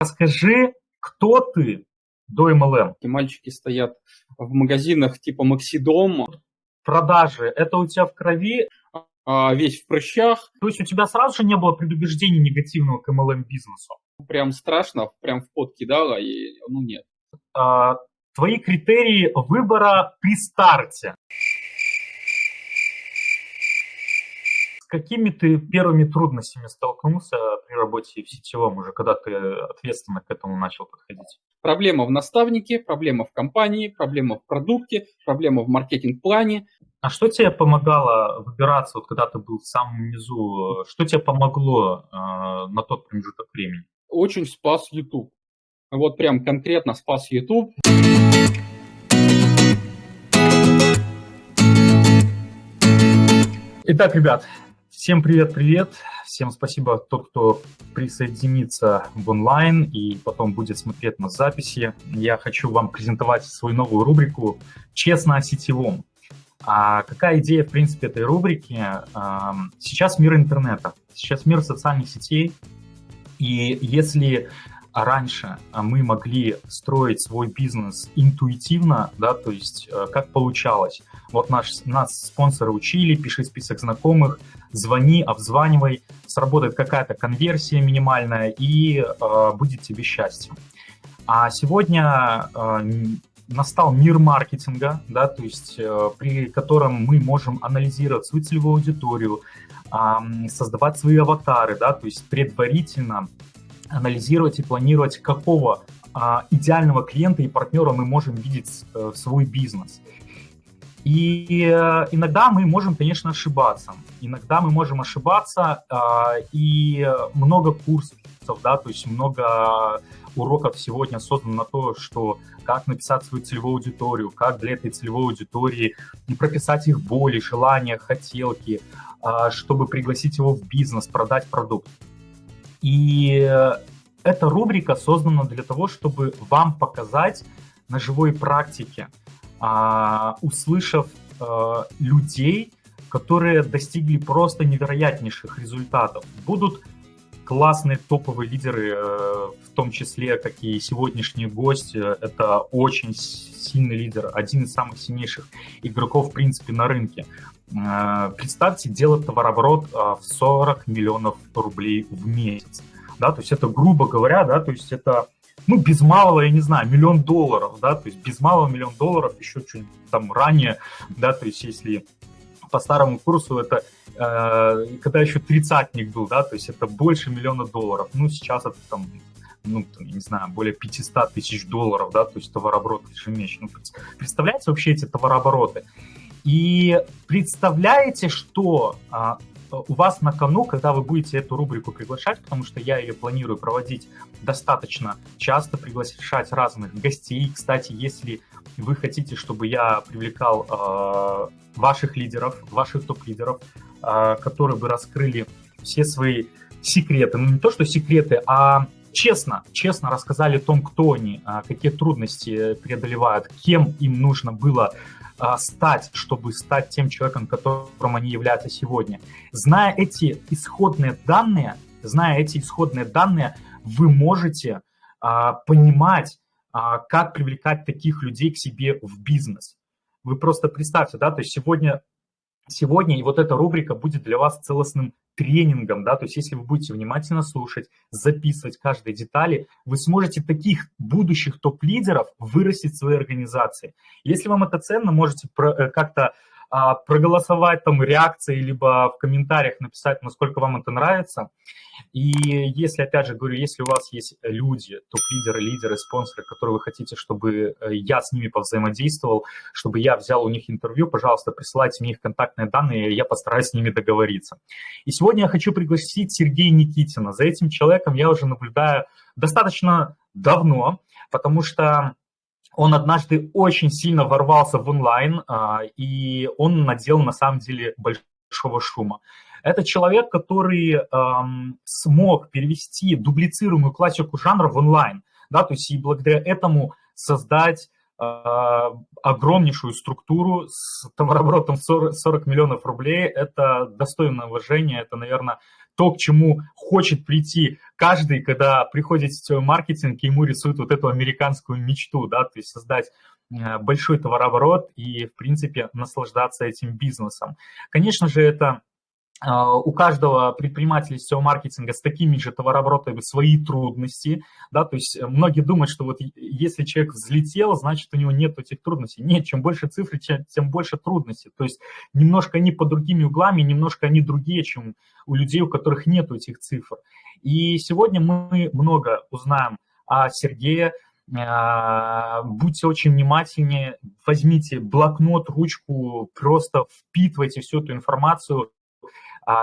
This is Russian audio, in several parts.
Расскажи, кто ты до MLM? И мальчики стоят в магазинах типа Максидом. Продажи, это у тебя в крови? А, весь в прыщах. То есть у тебя сразу же не было предубеждений негативного к MLM-бизнесу? Прям страшно, прям в пот кидало, и ну нет. А, твои критерии выбора при старте. Какими ты первыми трудностями столкнулся при работе в сетевом уже, когда ты ответственно к этому начал подходить? Проблема в наставнике, проблема в компании, проблема в продукте, проблема в маркетинг-плане. А что тебе помогало выбираться, вот когда ты был в самом низу? Что тебе помогло э, на тот промежуток времени? Очень спас YouTube. Вот прям конкретно спас YouTube. Итак, ребят, Всем привет-привет, всем спасибо тот, кто присоединится в онлайн и потом будет смотреть на записи. Я хочу вам презентовать свою новую рубрику «Честно о сетевом». А какая идея, в принципе, этой рубрики? Сейчас мир интернета, сейчас мир социальных сетей, и если раньше мы могли строить свой бизнес интуитивно, да, то есть э, как получалось. Вот наш, нас спонсоры учили, пиши список знакомых, звони, обзванивай, сработает какая-то конверсия минимальная и э, будет тебе счастье. А сегодня э, настал мир маркетинга, да, то есть э, при котором мы можем анализировать свою целевую аудиторию, э, создавать свои аватары, да, то есть предварительно анализировать и планировать, какого э, идеального клиента и партнера мы можем видеть э, в свой бизнес. И э, иногда мы можем, конечно, ошибаться. Иногда мы можем ошибаться, э, и много курсов, да, то есть много уроков сегодня создано на то, что как написать свою целевую аудиторию, как для этой целевой аудитории прописать их боли, желания, хотелки, э, чтобы пригласить его в бизнес, продать продукт. И эта рубрика создана для того, чтобы вам показать на живой практике – а, услышав а, людей, которые достигли просто невероятнейших результатов. Будут классные топовые лидеры, э, в том числе, как и сегодняшний гость. Это очень сильный лидер, один из самых сильнейших игроков, в принципе, на рынке. Э, представьте, делать товарооборот в 40 миллионов рублей в месяц. Да, то есть это, грубо говоря, да, то есть это ну, без малого, я не знаю, миллион долларов, да, то есть без малого миллион долларов еще чуть там ранее, да, то есть если по старому курсу это, э, когда еще тридцатник был, да, то есть это больше миллиона долларов, ну, сейчас это там ну, там, я не знаю, более 500 тысяч долларов, да, то есть товарооборот ежемесячно. Ну, представляете вообще эти товарообороты? И представляете, что а, у вас на кону, когда вы будете эту рубрику приглашать, потому что я ее планирую проводить достаточно часто, приглашать разных гостей. Кстати, если вы хотите, чтобы я привлекал э, ваших лидеров, ваших топ-лидеров, э, которые бы раскрыли все свои секреты, ну не то, что секреты, а честно, честно рассказали о том, кто они, а, какие трудности преодолевают, кем им нужно было а, стать, чтобы стать тем человеком, которым они являются сегодня. Зная эти исходные данные, зная эти исходные данные, вы можете а, понимать, а, как привлекать таких людей к себе в бизнес. Вы просто представьте, да, то есть сегодня сегодня, вот эта рубрика будет для вас целостным тренингом, да, то есть если вы будете внимательно слушать, записывать каждой детали, вы сможете таких будущих топ-лидеров вырастить в своей организации. Если вам это ценно, можете э, как-то проголосовать там реакции, либо в комментариях написать, насколько вам это нравится. И если, опять же, говорю, если у вас есть люди, топ-лидеры, лидеры, спонсоры, которые вы хотите, чтобы э, я с ними повзаимодействовал, чтобы я взял у них интервью, пожалуйста, присылайте мне их контактные данные, я постараюсь с ними договориться. И сегодня я хочу пригласить Сергея Никитина. За этим человеком я уже наблюдаю достаточно давно, потому что он однажды очень сильно ворвался в онлайн, а, и он надел на самом деле большого шума. Это человек, который эм, смог перевести дублицируемую классику жанра в онлайн, да, то есть и благодаря этому создать э, огромнейшую структуру с товарооборотом 40, 40 миллионов рублей. Это достойное уважение, это, наверное, то, к чему хочет прийти каждый, когда приходит в маркетинг, ему рисуют вот эту американскую мечту, да, то есть создать э, большой товарооборот и, в принципе, наслаждаться этим бизнесом. Конечно же, это у каждого предпринимателя сетевого маркетинга с такими же товарооборотами свои трудности, да, то есть многие думают, что вот если человек взлетел, значит у него нет этих трудностей. Нет, чем больше цифр, тем больше трудностей. То есть немножко они под другими углами, немножко они другие, чем у людей, у которых нет этих цифр. И сегодня мы много узнаем о Сергее, а, будьте очень внимательнее, возьмите блокнот, ручку, просто впитывайте всю эту информацию, а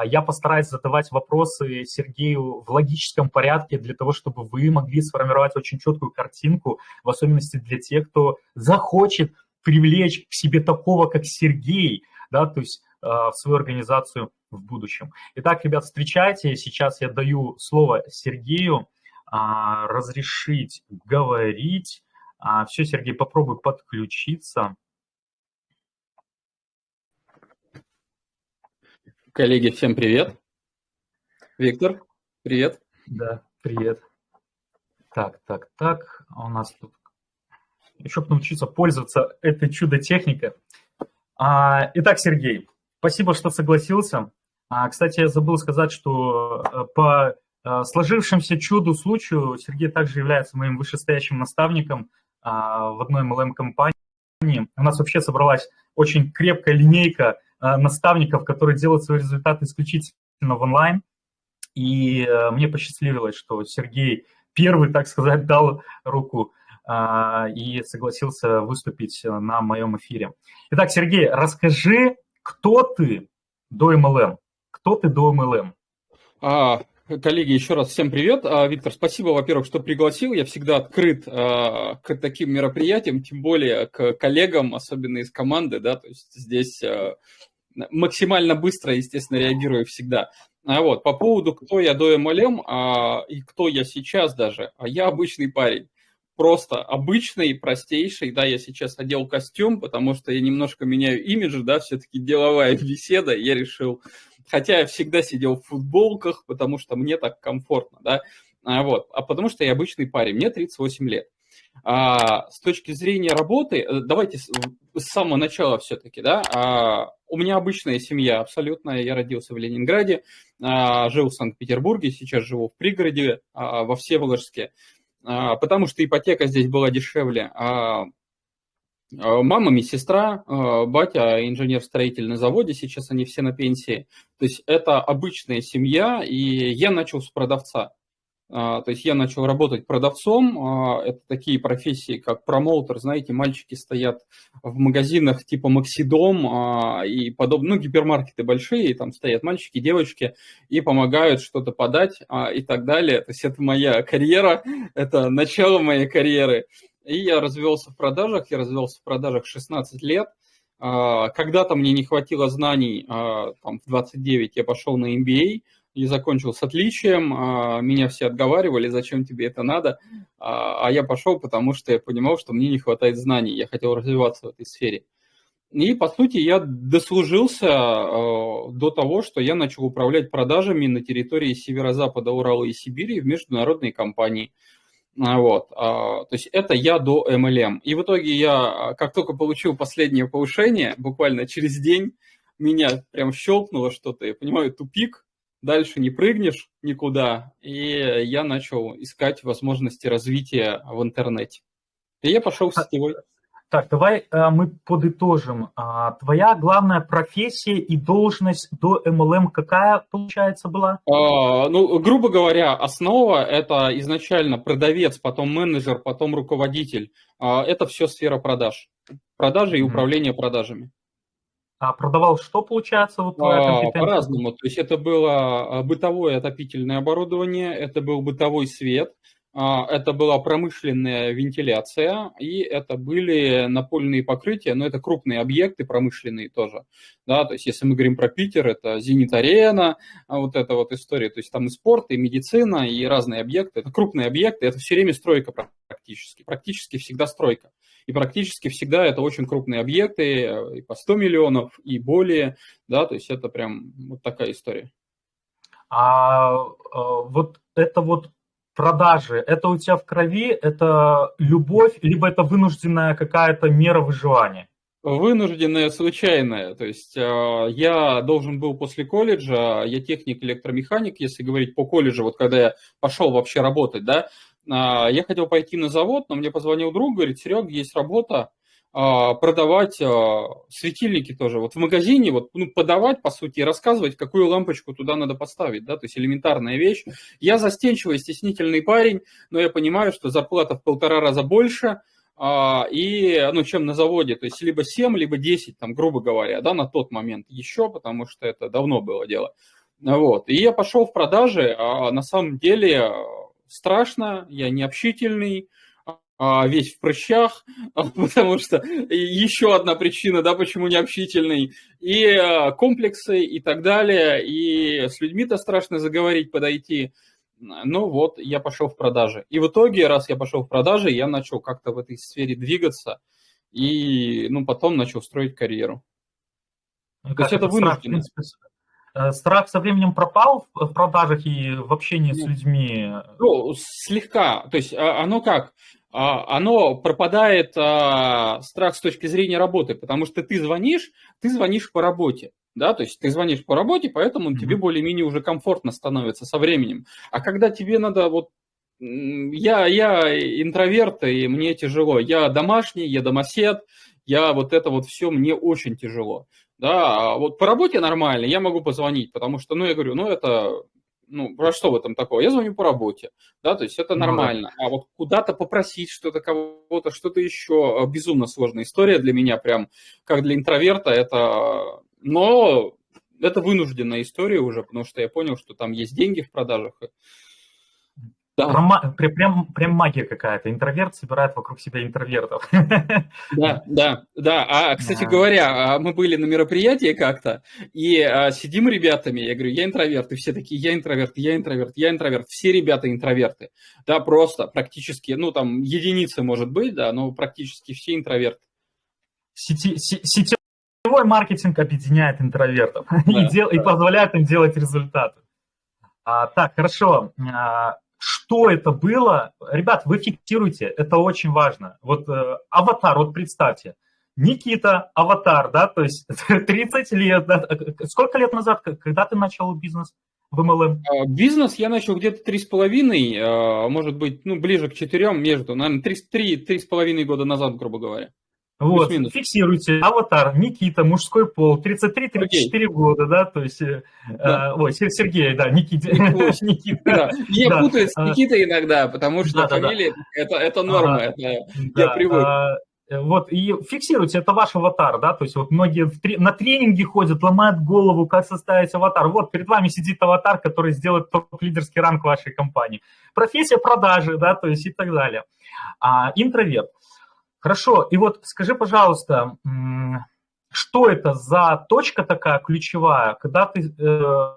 я постараюсь задавать вопросы Сергею в логическом порядке для того, чтобы вы могли сформировать очень четкую картинку, в особенности для тех, кто захочет привлечь к себе такого, как Сергей, да, то есть а, в свою организацию в будущем. Итак, ребят, встречайте. Сейчас я даю слово Сергею а, разрешить говорить. Все, Сергей, попробуй подключиться. Коллеги, всем привет. Виктор, привет. Да, привет. Так, так, так, а у нас тут еще научиться пользоваться этой чудо-техникой. А, итак, Сергей, спасибо, что согласился. А, кстати, я забыл сказать, что э, по э, сложившемуся чуду случаю Сергей также является моим вышестоящим наставником в одной MLM-компании. У нас вообще собралась очень крепкая линейка наставников, которые делают свои результаты исключительно в онлайн. И э, мне посчастливилось, что Сергей первый, так сказать, дал руку э, и согласился выступить на моем эфире. Итак, Сергей, расскажи, кто ты до MLM? Кто ты до MLM? А, коллеги, еще раз всем привет. А, Виктор, спасибо, во-первых, что пригласил. Я всегда открыт а, к таким мероприятиям, тем более к коллегам, особенно из команды, да, то есть здесь максимально быстро, естественно, реагирую всегда. А вот, по поводу, кто я до MLM а, и кто я сейчас даже, а я обычный парень. Просто обычный, простейший, да, я сейчас одел костюм, потому что я немножко меняю имидж, да, все-таки деловая беседа, я решил, хотя я всегда сидел в футболках, потому что мне так комфортно, да, а вот, а потому что я обычный парень, мне 38 лет. А, с точки зрения работы, э, давайте с, с самого начала все-таки, да, а, у меня обычная семья абсолютно, я родился в Ленинграде, а, жил в Санкт-Петербурге, сейчас живу в пригороде, а, во Всеволожске, а, потому что ипотека здесь была дешевле, а, Мама, медсестра, а, батя инженер-строитель на заводе, сейчас они все на пенсии. То есть это обычная семья, и я начал с продавца. А, то есть я начал работать продавцом. Это такие профессии, как промоутер. Знаете, мальчики стоят в магазинах типа Максидом и подобные, ну, гипермаркеты большие, там стоят мальчики, девочки и помогают что-то подать и так далее. То есть это моя карьера, это начало моей карьеры. И я развелся в продажах, я развелся в продажах 16 лет. Когда-то мне не хватило знаний, там, в 29 я пошел на MBA, и закончил с отличием. А, меня все отговаривали, зачем тебе это надо. А, а я пошел, потому что я понимал, что мне не хватает знаний. Я хотел развиваться в этой сфере. И, по сути, я дослужился а, до того, что я начал управлять продажами на территории северо-запада Урала и Сибири в международной компании. Вот. То есть это я до MLM. И в итоге я, как только получил последнее повышение, буквально через день, меня прям щелкнуло что-то, я понимаю, тупик, дальше не прыгнешь никуда, и я начал искать возможности развития в интернете. И я пошел в сетевой. Так, давай а, мы подытожим. А, твоя главная профессия и должность до MLM какая, получается, была? А, ну, грубо говоря, основа – это изначально продавец, потом менеджер, потом руководитель. А, это все сфера продаж. Продажи и управление продажами. А продавал что, получается, вот а, По-разному. То есть это было бытовое отопительное оборудование, это был бытовой свет, это была промышленная вентиляция, и это были напольные покрытия, но это крупные объекты промышленные тоже. Да, то есть если мы говорим про Питер, это Зенит-арена, а, вот эта вот история, то есть там и спорт, и медицина, и разные объекты. Это крупные объекты, это все время стройка практически, практически всегда стройка. И практически всегда это очень крупные объекты, э, и по 100 миллионов, и более, да, то есть это прям вот такая история. А э, вот это вот продажи, это у тебя в крови, это любовь, либо это вынужденная какая-то мера выживания? Вынужденная, случайная. То есть э, я должен был после колледжа, я техник, электромеханик, если говорить по колледжу, вот когда я пошел вообще работать, да, э, я хотел пойти на завод, но мне позвонил друг, говорит, Серег, есть работа, продавать светильники тоже. Вот в магазине вот, ну, подавать, по сути, и рассказывать, какую лампочку туда надо поставить, да, то есть элементарная вещь. Я застенчивый, стеснительный парень, но я понимаю, что зарплата в полтора раза больше – а, и, ну, чем на заводе, то есть либо 7, либо 10, там, грубо говоря, да, на тот момент еще, потому что это давно было дело. Вот, и я пошел в продажи, а на самом деле страшно, я не общительный, а весь в прыщах, потому что еще одна причина, да, почему не общительный, и а, комплексы и так далее, и с людьми-то страшно заговорить, подойти, ну вот, я пошел в продажи. И в итоге, раз я пошел в продажи, я начал как-то в этой сфере двигаться и ну, потом начал строить карьеру. Ну, То есть это вынужденно. Э, страх со временем пропал в продажах и в общении с людьми? Ну, слегка. То есть а, оно как? А, оно пропадает а, страх с точки зрения работы, потому что ты звонишь, ты звонишь по работе да, то есть ты звонишь по работе, поэтому mm-hmm. тебе более-менее уже комфортно становится со временем. А когда тебе надо вот я, я интроверт, и мне тяжело. Я домашний, я домосед, я вот это вот все, мне очень тяжело. Да, а вот по работе нормально, я могу позвонить, потому что, ну, я говорю, ну, это, ну, про что в этом такого? Я звоню по работе, да, то есть это ну нормально. А вот куда-то попросить что-то, кого-то, что-то еще, безумно сложная история для меня, прям, как для интроверта, это но это вынужденная история уже, потому что я понял, что там есть деньги в продажах. Да. Прям, прям магия какая-то. Интроверт собирает вокруг себя интровертов. Да, да, да. А, кстати да. говоря, а, мы были на мероприятии как-то, и а, сидим ребятами, я говорю, я интроверт, и все такие, я интроверт, я интроверт, я интроверт. Все ребята интроверты. Да, просто практически, ну там единицы может быть, да, но практически все интроверты. Сети, сети, Сетевой маркетинг объединяет интровертов да, и, дел, да. и позволяет им делать результаты. А, так, хорошо. Что это было? Ребят, вы фиксируйте, это очень важно. Вот э, аватар, вот представьте, Никита, аватар, да, то есть 30 лет, да, сколько лет назад, когда ты начал бизнес в MLM? А, бизнес я начал где-то 3,5, а, может быть, ну, ближе к 4, между, наверное, 3-3,5 года назад, грубо говоря. Вот, фиксируйте, аватар, Никита, мужской пол, 33-34 года, да, то есть, э, да. Э, ой, Сергей, да, Никита. Никита. Да. Я да. путаю с а. Никитой иногда, потому что да, фамилия, да, да. Это, это норма, а, это да, я привык. А, вот, и фиксируйте, это ваш аватар, да, то есть вот многие в, на тренинги ходят, ломают голову, как составить аватар. Вот, перед вами сидит аватар, который сделает топ-лидерский ранг вашей компании. Профессия продажи, да, то есть и так далее. А, интроверт. Хорошо, и вот скажи, пожалуйста, что это за точка такая ключевая, когда ты э,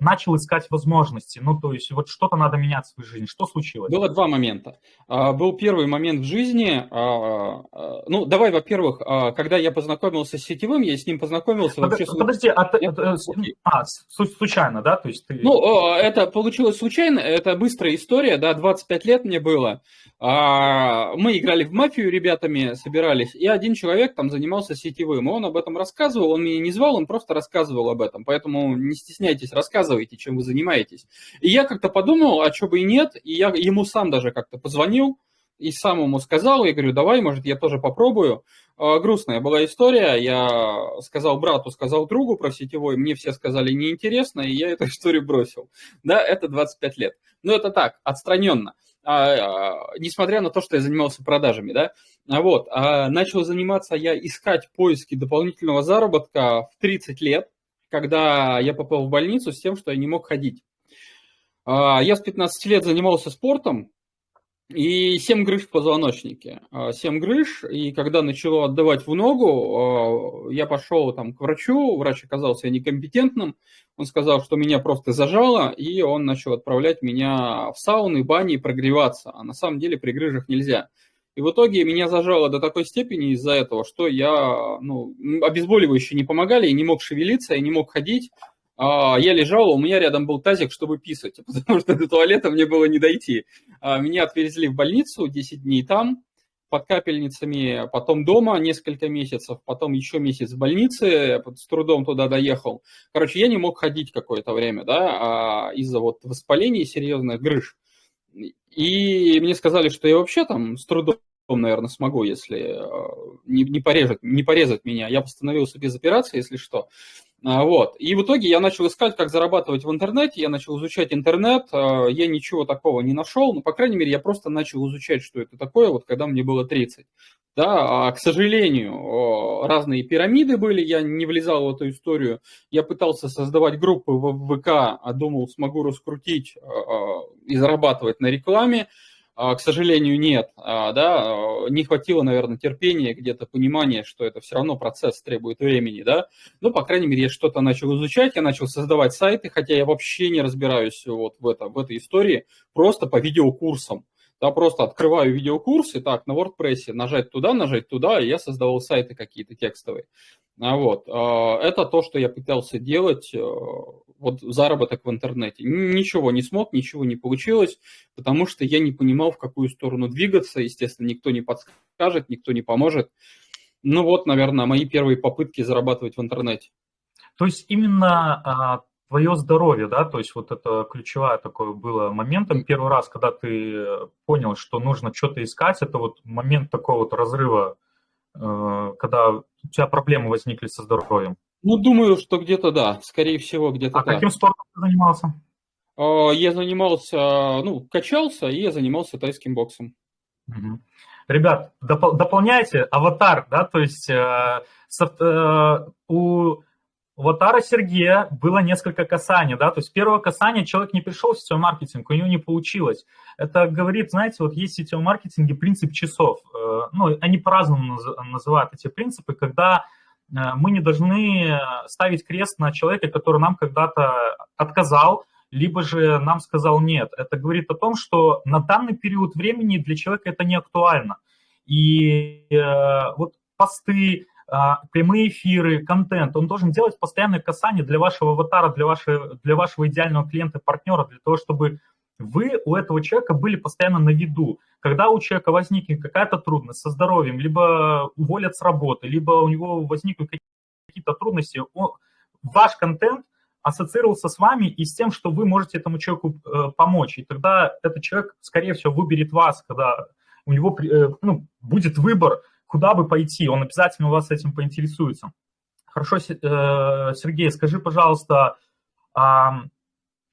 начал искать возможности? Ну, то есть вот что-то надо менять в своей жизни. Что случилось? Было два момента. А, был первый момент в жизни. А, а, ну, давай, во-первых, когда я познакомился с сетевым, я с ним познакомился Под, вообще... Подожди, а, ты, а, а, случайно, да? То есть ты... Ну, это получилось случайно, это быстрая история, да, 25 лет мне было. Мы играли в мафию ребятами, собирались, и один человек там занимался сетевым, он об этом рассказывал, он меня не звал, он просто рассказывал об этом, поэтому не стесняйтесь занимаетесь, рассказывайте, чем вы занимаетесь. И я как-то подумал, а что бы и нет, и я ему сам даже как-то позвонил, и сам ему сказал, я говорю, давай, может, я тоже попробую. А, грустная была история, я сказал брату, сказал другу про сетевой, мне все сказали неинтересно, и я эту историю бросил. Да, это 25 лет. Но это так, отстраненно. А, а, несмотря на то, что я занимался продажами, да, а вот, а, начал заниматься я искать поиски дополнительного заработка в 30 лет, когда я попал в больницу с тем, что я не мог ходить. А, я с 15 лет занимался спортом, и 7 грыж в позвоночнике. 7 а, грыж, и когда начало отдавать в ногу, а, я пошел там к врачу, врач оказался некомпетентным, он сказал, что меня просто зажало, и он начал отправлять меня в сауны, бани прогреваться, а на самом деле при грыжах нельзя. И в итоге меня зажало до такой степени из-за этого, что я, ну, обезболивающие не помогали, я не мог шевелиться, я не мог ходить. а, я лежал, у меня рядом был тазик, чтобы писать, потому что до туалета мне было не дойти. А, меня отвезли в больницу, 10 дней там, под капельницами, потом дома несколько месяцев, потом еще месяц в больнице, с трудом туда доехал. Короче, я не мог ходить какое-то время, да, из-за вот воспаления серьезных грыж. И мне сказали, что я вообще там с трудом, наверное, смогу, если не, не, порезать, не порезать меня. Я постановился без операции, если что. А, вот. И в итоге я начал искать, как зарабатывать в интернете, я начал изучать интернет, а, я ничего такого не нашел, но, по крайней мере, я просто начал изучать, что это такое, вот когда мне было 30. Да, а, к сожалению, разные пирамиды были, я не влезал в эту историю, я пытался создавать группы в ВК, думал, смогу раскрутить и зарабатывать на рекламе, а, к сожалению, нет. А, да, не хватило, наверное, терпения, где-то понимания, что это все равно процесс требует времени, да. Ну, по крайней мере, я что-то начал изучать, я начал создавать сайты, хотя я вообще не разбираюсь вот в, это, в этой истории, просто по видеокурсам. Да, просто открываю видеокурсы, так, на WordPress, нажать туда, нажать туда, и я создавал сайты какие-то текстовые. А вот, это то, что я пытался делать э, вот заработок в интернете. Ничего не смог, ничего не получилось, потому что я не понимал, в какую сторону двигаться. Естественно, никто не подскажет, никто не поможет. Ну вот, наверное, мои первые попытки зарабатывать в интернете. То есть именно а, твое здоровье, да, то есть вот это ключевое такое было моментом. Первый раз, когда ты понял, что нужно что-то искать, это вот момент такого вот разрыва, э, когда у тебя проблемы возникли со здоровьем. Ну, думаю, что где-то да, скорее всего, где-то А да. каким спортом ты занимался? А, я занимался, ну, качался, и я занимался тайским боксом. Угу. Ребят, доп- дополняйте аватар, да, то есть э, со, э, у аватара Сергея было несколько касаний, да, то есть первое касание человек не пришел в сетевой маркетинг, у него не получилось. Это говорит, знаете, вот есть в сетевом маркетинге принцип часов, э, ну, они по-разному называют эти принципы, когда Э, мы не должны ставить крест на человека, который нам когда-то отказал, либо же нам сказал нет. Это говорит о том, что на данный период времени для человека это не актуально. И э, вот посты, прямые эфиры, контент, он должен делать постоянное касание для вашего аватара, для вашего, для вашего идеального клиента, партнера, для того, чтобы вы у этого человека были постоянно на виду. Когда у человека возникнет какая-то трудность со здоровьем, либо уволят с работы, либо у него возникнут какие-то трудности, он, ваш контент ассоциировался с вами и с тем, что вы можете этому человеку э, помочь. И тогда этот человек, скорее всего, выберет вас, когда у него э, ну, будет выбор, куда бы пойти. Он обязательно у вас этим поинтересуется. Хорошо, э, Сергей, скажи, пожалуйста,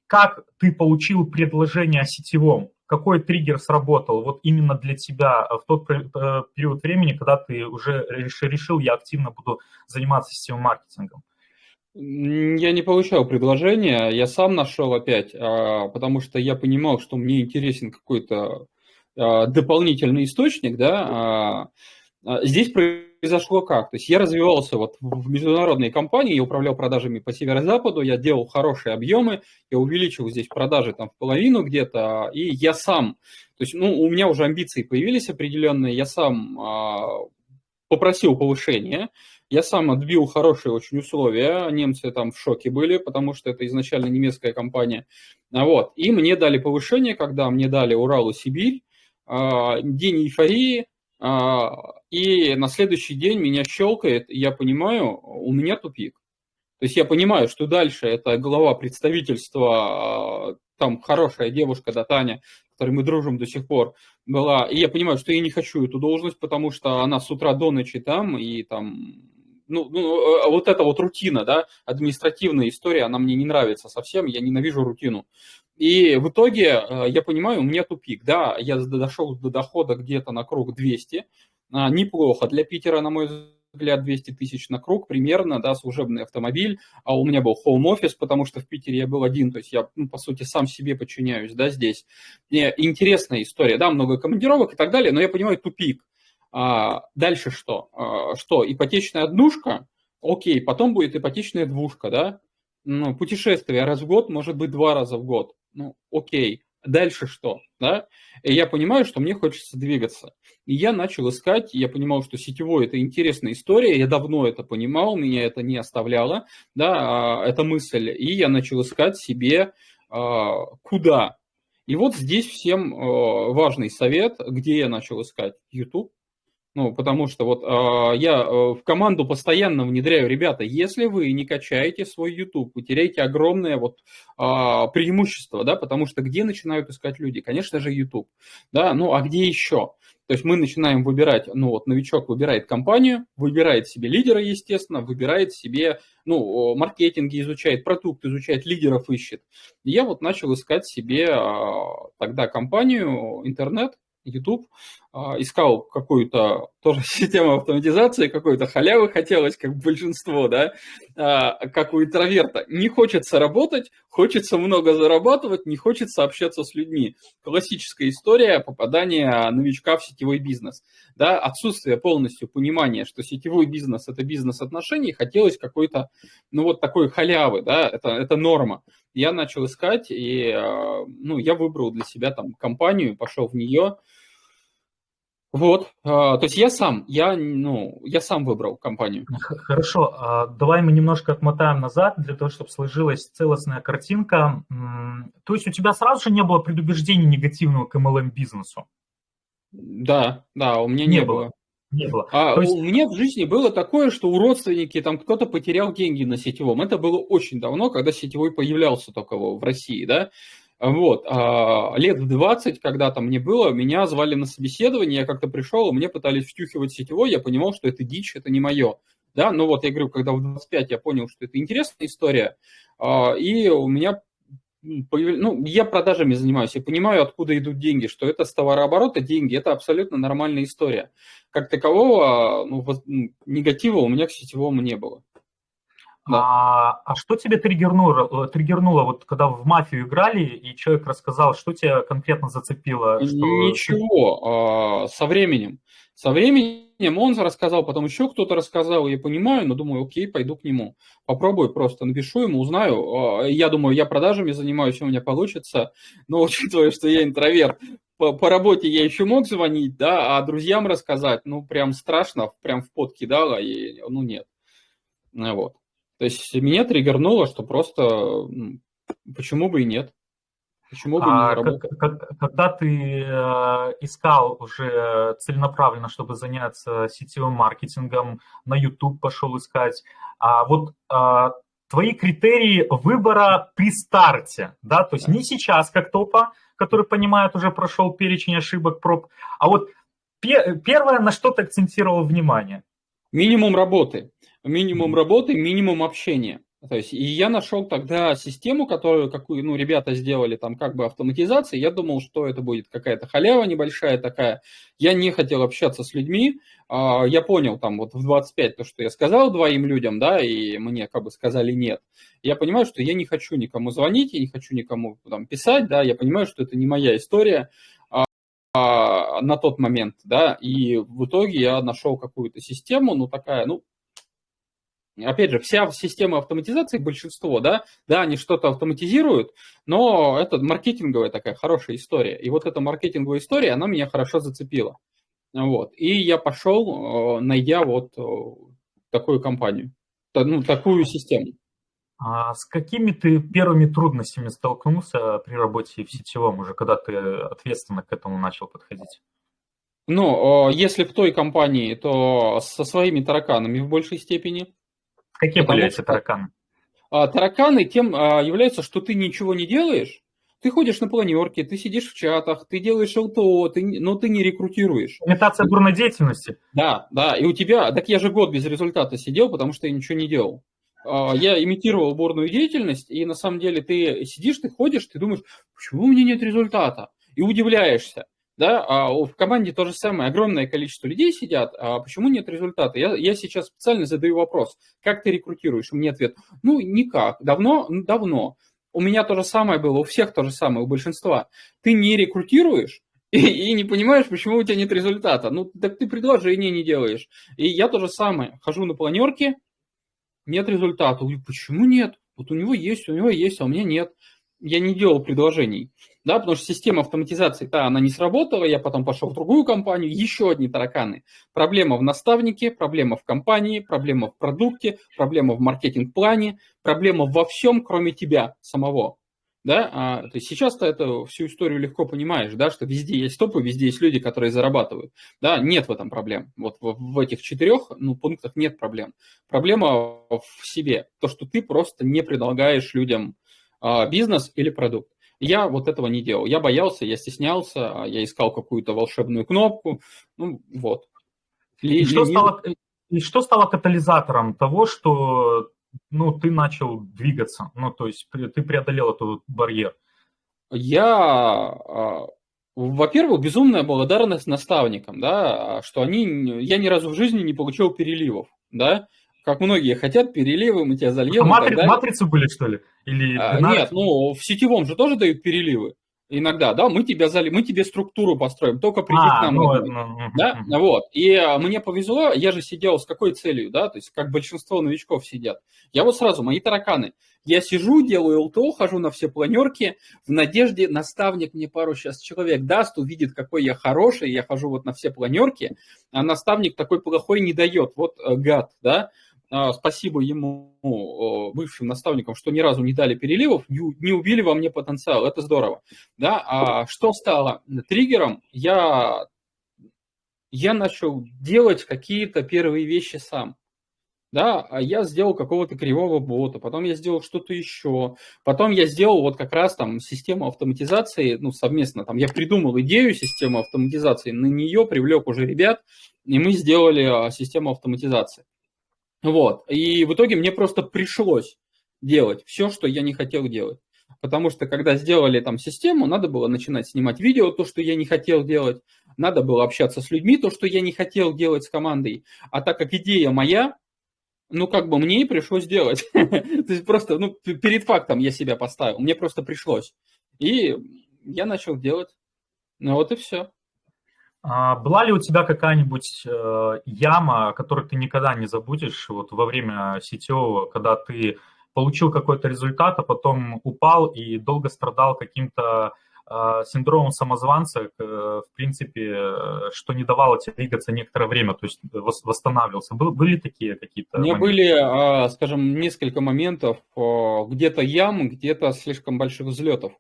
как ты получил предложение о сетевом? Какой триггер сработал вот именно для тебя в тот э, период времени, когда ты уже решил, я активно буду заниматься сетевым маркетингом? Я не получал предложения, я сам нашел опять, а, потому что я понимал, что мне интересен какой-то а, дополнительный источник, да, а, здесь произошло как? То есть я развивался вот в международной компании, я управлял продажами по северо-западу, я делал хорошие объемы, я увеличил здесь продажи там в половину где-то, и я сам, то есть ну, у меня уже амбиции появились определенные, я сам а, попросил повышения, я сам отбил хорошие очень условия, немцы там в шоке были, потому что это изначально немецкая компания, вот, и мне дали повышение, когда мне дали Урал и Сибирь, а, день эйфории, а, и на следующий день меня щелкает, и я понимаю, у меня тупик. То есть я понимаю, что дальше это глава представительства, а, там хорошая девушка, да, Таня, с которой мы дружим до сих пор, была. И я понимаю, что я не хочу эту должность, потому что она с утра до ночи там, и там ну, ну, а вот эта вот рутина, да, административная история, она мне не нравится совсем, я ненавижу рутину. И в итоге э, я понимаю, у меня тупик, да, я дошел до дохода где-то на круг 200, а, неплохо для Питера, на мой взгляд, 200 тысяч на круг примерно, да, служебный автомобиль, а у меня был office, потому что в Питере я был один, то есть я, ну, по сути, сам себе подчиняюсь, да, здесь. И интересная история, да, много командировок и так далее, но я понимаю, тупик. А, дальше что? А, что, ипотечная однушка? Окей, потом будет ипотечная двушка, да? Ну, путешествие раз в год, может быть, два раза в год. Ну, окей. дальше что, да? И я понимаю, что мне хочется двигаться. И я начал искать, я понимал, что сетевой – это интересная история, я давно это понимал, меня это не оставляло, да, а, эта мысль. И я начал искать себе, а, куда. И вот здесь всем а, важный совет, где я начал искать YouTube, ну, потому что вот э, я э, в команду постоянно внедряю, ребята, если вы не качаете свой YouTube, вы теряете огромное вот э, преимущество, да, потому что где начинают искать люди? Конечно же, YouTube, да, ну, а где еще? То есть мы начинаем выбирать, ну вот новичок выбирает компанию, выбирает себе лидера, естественно, выбирает себе, ну, маркетинги изучает, продукт изучает, лидеров ищет. И я вот начал искать себе тогда компанию, интернет, YouTube, а, искал какую-то тоже систему автоматизации, какой-то халявы хотелось, как большинство, да, а, как у интроверта. Не хочется работать, хочется много зарабатывать, не хочется общаться с людьми. Классическая история попадания новичка в сетевой бизнес. Да, отсутствие полностью понимания, что сетевой бизнес – это бизнес отношений, хотелось какой-то, ну вот такой халявы, да, это, это норма. Я начал искать, и а, ну, я выбрал для себя там компанию, пошел в нее, вот, а, то есть я сам, я, ну, я сам выбрал компанию. Хорошо, а давай мы немножко отмотаем назад, для того, чтобы сложилась целостная картинка. То есть у тебя сразу же не было предубеждений негативного к MLM-бизнесу? Да, да, у меня не, не было. было. Не было. А есть... у меня в жизни было такое, что у родственники там кто-то потерял деньги на сетевом. Это было очень давно, когда сетевой появлялся только в России, да. Вот, а, лет в 20, когда там мне было, меня звали на собеседование, я как-то пришел, мне пытались втюхивать сетевой, я понимал, что это дичь, это не мое. Да, ну вот я говорю, когда в 25 я понял, что это интересная история, а, и у меня ну, я продажами занимаюсь, я понимаю, откуда идут деньги, что это с товарооборота деньги, это абсолютно нормальная история. Как такового ну, негатива у меня к сетевому не было. Да. А, а что тебе триггернуло, триггернуло, вот когда в мафию играли, и человек рассказал, что тебя конкретно зацепило? Что... Ничего, а, со временем. Со временем он рассказал, потом еще кто-то рассказал, я понимаю, но думаю, окей, пойду к нему. Попробую просто, напишу ему, узнаю. А, я думаю, я продажами занимаюсь, у меня получится, но учитывая, что я интроверт, по, по работе я еще мог звонить, да, а друзьям рассказать, ну, прям страшно, прям в пот кидало, и, ну, нет. Вот. То есть меня триггернуло, что просто почему бы и нет. Почему бы а не работать? Когда ты э, искал уже целенаправленно, чтобы заняться сетевым маркетингом, на YouTube пошел искать, а вот а, твои критерии выбора при старте, да, то есть не сейчас как топа, который понимает, уже прошел перечень ошибок, проб, а вот первое, на что ты акцентировал внимание? Минимум работы минимум работы, минимум общения. То есть, и я нашел тогда систему, которую, какую, ну, ребята сделали там как бы автоматизации. Я думал, что это будет какая-то халява небольшая такая. Я не хотел общаться с людьми. А, я понял там вот в 25 то, что я сказал двоим людям, да, и мне как бы сказали нет. Я понимаю, что я не хочу никому звонить, я не хочу никому там писать, да, я понимаю, что это не моя история а, на тот момент, да, и в итоге я нашел какую-то систему, ну, такая, ну, Опять же, вся система автоматизации, большинство, да, да, они что-то автоматизируют, но это маркетинговая такая хорошая история. И вот эта маркетинговая история, она меня хорошо зацепила. Вот. И я пошел, э, найдя вот э, такую компанию, ну, такую систему. А с какими ты первыми трудностями столкнулся при работе в сетевом, уже когда ты ответственно к этому начал подходить? Ну, э, если в той компании, то со своими тараканами в большей степени. Какие были эти тараканы? А, тараканы тем а, являются, что ты ничего не делаешь, ты ходишь на планерке, ты сидишь в чатах, ты делаешь ЛТО, ты, но ты не рекрутируешь. Имитация бурной деятельности. Да, да, и у тебя, так я же год без результата сидел, потому что я ничего не делал. А, я имитировал бурную деятельность, и на самом деле ты сидишь, ты ходишь, ты думаешь, почему у меня нет результата? И удивляешься да, а в команде то же самое, огромное количество людей сидят, а почему нет результата? Я, я сейчас специально задаю вопрос, как ты рекрутируешь? Мне ответ, ну, никак, давно, ну, давно. У меня то же самое было, у всех то же самое, у большинства. Ты не рекрутируешь, и, и не понимаешь, почему у тебя нет результата. Ну, так ты предложение не делаешь. И я то же самое, хожу на планерке, нет результата. Почему нет? Вот у него есть, у него есть, а у меня нет. Я не делал предложений. Да, потому что система автоматизации, да, она не сработала, я потом пошел в другую компанию, еще одни тараканы. Проблема в наставнике, проблема в компании, проблема в продукте, проблема в маркетинг-плане, проблема во всем, кроме тебя самого. Да, а, то есть сейчас ты это всю историю легко понимаешь, да, что везде есть топы, везде есть люди, которые зарабатывают. Да, нет в этом проблем. Вот в, в этих четырех ну, пунктах нет проблем. Проблема в себе, то, что ты просто не предлагаешь людям а, бизнес или продукт. Я вот этого не делал. Я боялся, я стеснялся, я искал какую-то волшебную кнопку. Ну, вот. И, что, стало, и что стало катализатором того, что ну, ты начал двигаться? Ну, то есть ты преодолел этот барьер? Я, а, во-первых, безумная благодарность наставникам, да, что они, я ни разу в жизни не получил переливов, да, как многие хотят, переливы, мы тебя зальем. А матри... матрицы были, что ли? Или а, нет, ну, в сетевом же тоже дают переливы иногда, да, мы тебя зали, мы тебе структуру построим, только приди а, к нам. Ну, ну, да, ну. вот. И а, мне повезло, я же сидел с какой целью, да, то есть как большинство новичков сидят. Я вот сразу, мои тараканы, я сижу, делаю ЛТО, хожу на все планерки, в надежде наставник мне пару сейчас человек даст, увидит, какой я хороший, я хожу вот на все планерки, а наставник такой плохой не дает, вот э, гад, да, спасибо ему, бывшим наставникам, что ни разу не дали переливов, не убили во мне потенциал, это здорово. Да? А что стало триггером? Я, я начал делать какие-то первые вещи сам. Да, а я сделал какого-то кривого бота, потом я сделал что-то еще, потом я сделал вот как раз там систему автоматизации, ну, совместно, там я придумал идею системы автоматизации, на нее привлек уже ребят, и мы сделали систему автоматизации. Вот. И в итоге мне просто пришлось делать все, что я не хотел делать. Потому что когда сделали там систему, надо было начинать снимать видео, то, что я не хотел делать. Надо было общаться с людьми, то, что я не хотел делать с командой. А так как идея моя, ну, как бы мне и пришлось делать. То есть просто, ну, перед фактом я себя поставил. Мне просто пришлось. И я начал делать. Ну, вот и все. А была ли у тебя какая-нибудь э, яма, которую ты никогда не забудешь вот во время сетевого, когда ты получил какой-то результат, а потом упал и долго страдал каким-то э, синдромом самозванца, э, в принципе, что не давало тебе двигаться некоторое время, то есть восстанавливался. были такие какие-то? Моменты? были, а, скажем, несколько моментов, где-то ям, где-то слишком больших взлетов.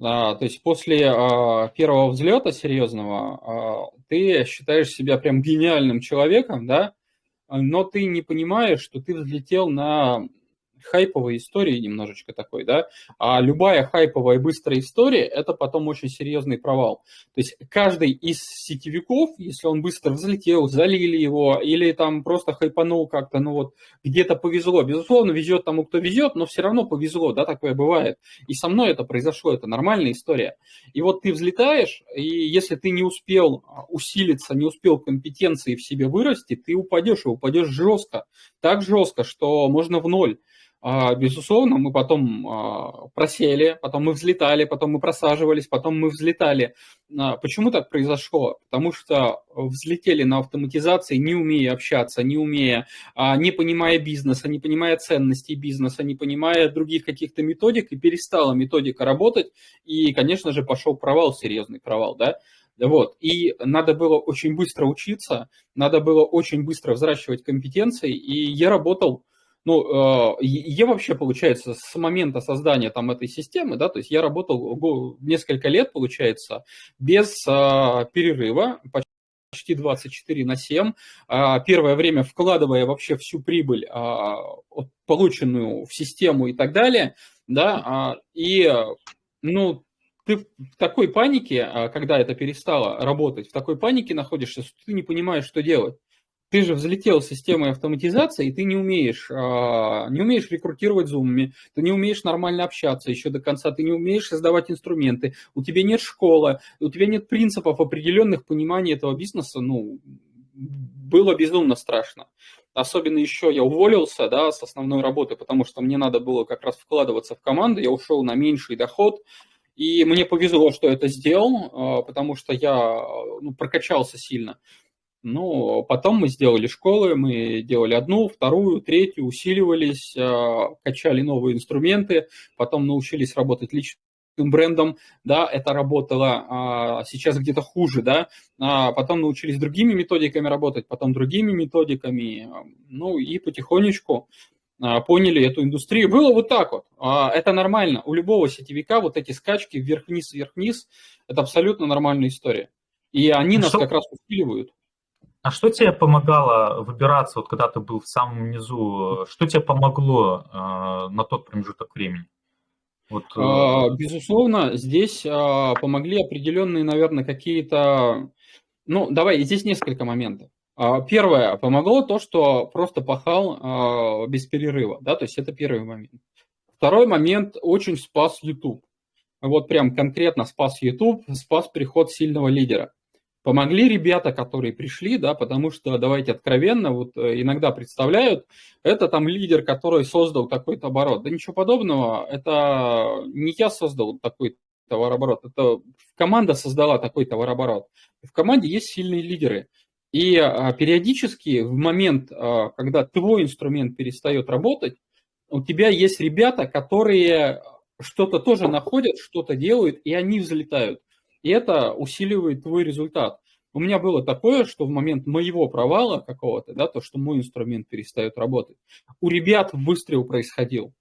А, то есть после а, первого взлета серьезного а, ты считаешь себя прям гениальным человеком, да, но ты не понимаешь, что ты взлетел на хайповой истории немножечко такой, да, а любая хайповая быстрая история – это потом очень серьезный провал. То есть каждый из сетевиков, если он быстро взлетел, залили его или там просто хайпанул как-то, ну вот где-то повезло, безусловно, везет тому, кто везет, но все равно повезло, да, такое бывает. И со мной это произошло, это нормальная история. И вот ты взлетаешь, и если ты не успел усилиться, не успел компетенции в себе вырасти, ты упадешь, и упадешь жестко, так жестко, что можно в ноль. А, безусловно, мы потом а, просели, потом мы взлетали, потом мы просаживались, потом мы взлетали. А, почему так произошло? Потому что взлетели на автоматизации, не умея общаться, не умея, не понимая бизнеса, не понимая ценностей бизнеса, не понимая других каких-то методик, и перестала методика работать, и, конечно же, пошел провал, серьезный провал, да? Вот. И надо было очень быстро учиться, надо было очень быстро взращивать компетенции, и я работал ну, э, я вообще, получается, с момента создания там этой системы, да, то есть я работал несколько лет, получается, без а, перерыва, почти 24 на 7, а, первое время вкладывая вообще всю прибыль, а, полученную в систему и так далее, да, и, ну, ты в такой панике, когда это перестало работать, в такой панике находишься, что ты не понимаешь, что делать ты же взлетел с системой автоматизации, и ты не умеешь, а, не умеешь рекрутировать зумами, ты не умеешь нормально общаться еще до конца, ты не умеешь создавать инструменты, у тебя нет школы, у тебя нет принципов определенных понимания этого бизнеса, ну, было безумно страшно. Особенно еще я уволился, да, с основной работы, потому что мне надо было как раз вкладываться в команду, я ушел на меньший доход, и мне повезло, что это сделал, а, потому что я ну, прокачался сильно. Ну, потом мы сделали школы, мы делали одну, вторую, третью, усиливались, а, качали новые инструменты, потом научились работать лично брендом, да, это работало, а сейчас где-то хуже, да, а потом научились другими методиками работать, потом другими методиками, ну и потихонечку а, поняли эту индустрию. Было вот так вот. Это нормально. У любого сетевика вот эти скачки вверх-вниз, вверх-вниз, это абсолютно нормальная история. И они нас что, как раз усиливают. А что тебе помогало выбираться, вот когда ты был в самом низу? Что тебе помогло э, на тот промежуток времени? Вот, э... Безусловно, здесь э, помогли определенные, наверное, какие-то... Ну, давай, здесь несколько моментов. А, первое, помогло то, что просто пахал а, без перерыва, да, то есть это первый момент. Второй момент очень спас YouTube. Вот прям конкретно спас YouTube, спас приход сильного лидера. Помогли ребята, которые пришли, да, потому что, давайте откровенно, вот э, иногда представляют, это там лидер, который создал такой-то оборот. Да ничего подобного, это не я создал такой товарооборот, это команда создала такой товарооборот. В команде есть сильные лидеры. И а, периодически в момент, а, когда твой инструмент перестает работать, у тебя есть ребята, которые что-то тоже находят, что-то делают, и они взлетают. И это усиливает твой результат. У меня было такое, что в момент моего провала какого-то, да, то, что мой инструмент перестает работать, у ребят выстрел происходил.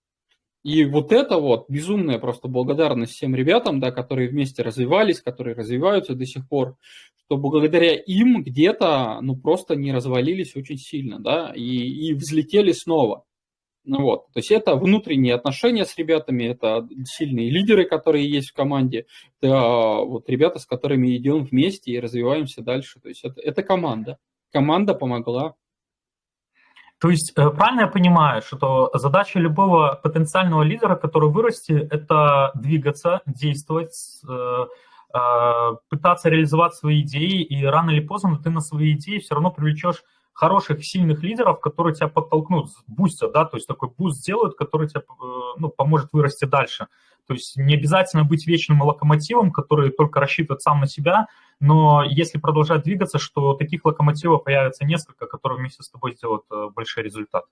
И вот это вот безумная просто благодарность всем ребятам, да, которые вместе развивались, которые развиваются до сих пор, что благодаря им где-то, ну, просто не развалились очень сильно, да, и, и взлетели снова. Ну вот, то есть это внутренние отношения с ребятами, это сильные лидеры, которые есть в команде, это вот ребята, с которыми идем вместе и развиваемся дальше. То есть это, это команда. Команда помогла то есть э, правильно я понимаю, что задача любого потенциального лидера, который вырастет, это двигаться, действовать, э, э, пытаться реализовать свои идеи, и рано или поздно ты на свои идеи все равно привлечешь хороших, сильных лидеров, которые тебя подтолкнут, бустят, да, то есть такой буст сделают, который тебе ну, поможет вырасти дальше. То есть не обязательно быть вечным локомотивом, который только рассчитывает сам на себя, но если продолжать двигаться, что таких локомотивов появится несколько, которые вместе с тобой сделают э, большой результат.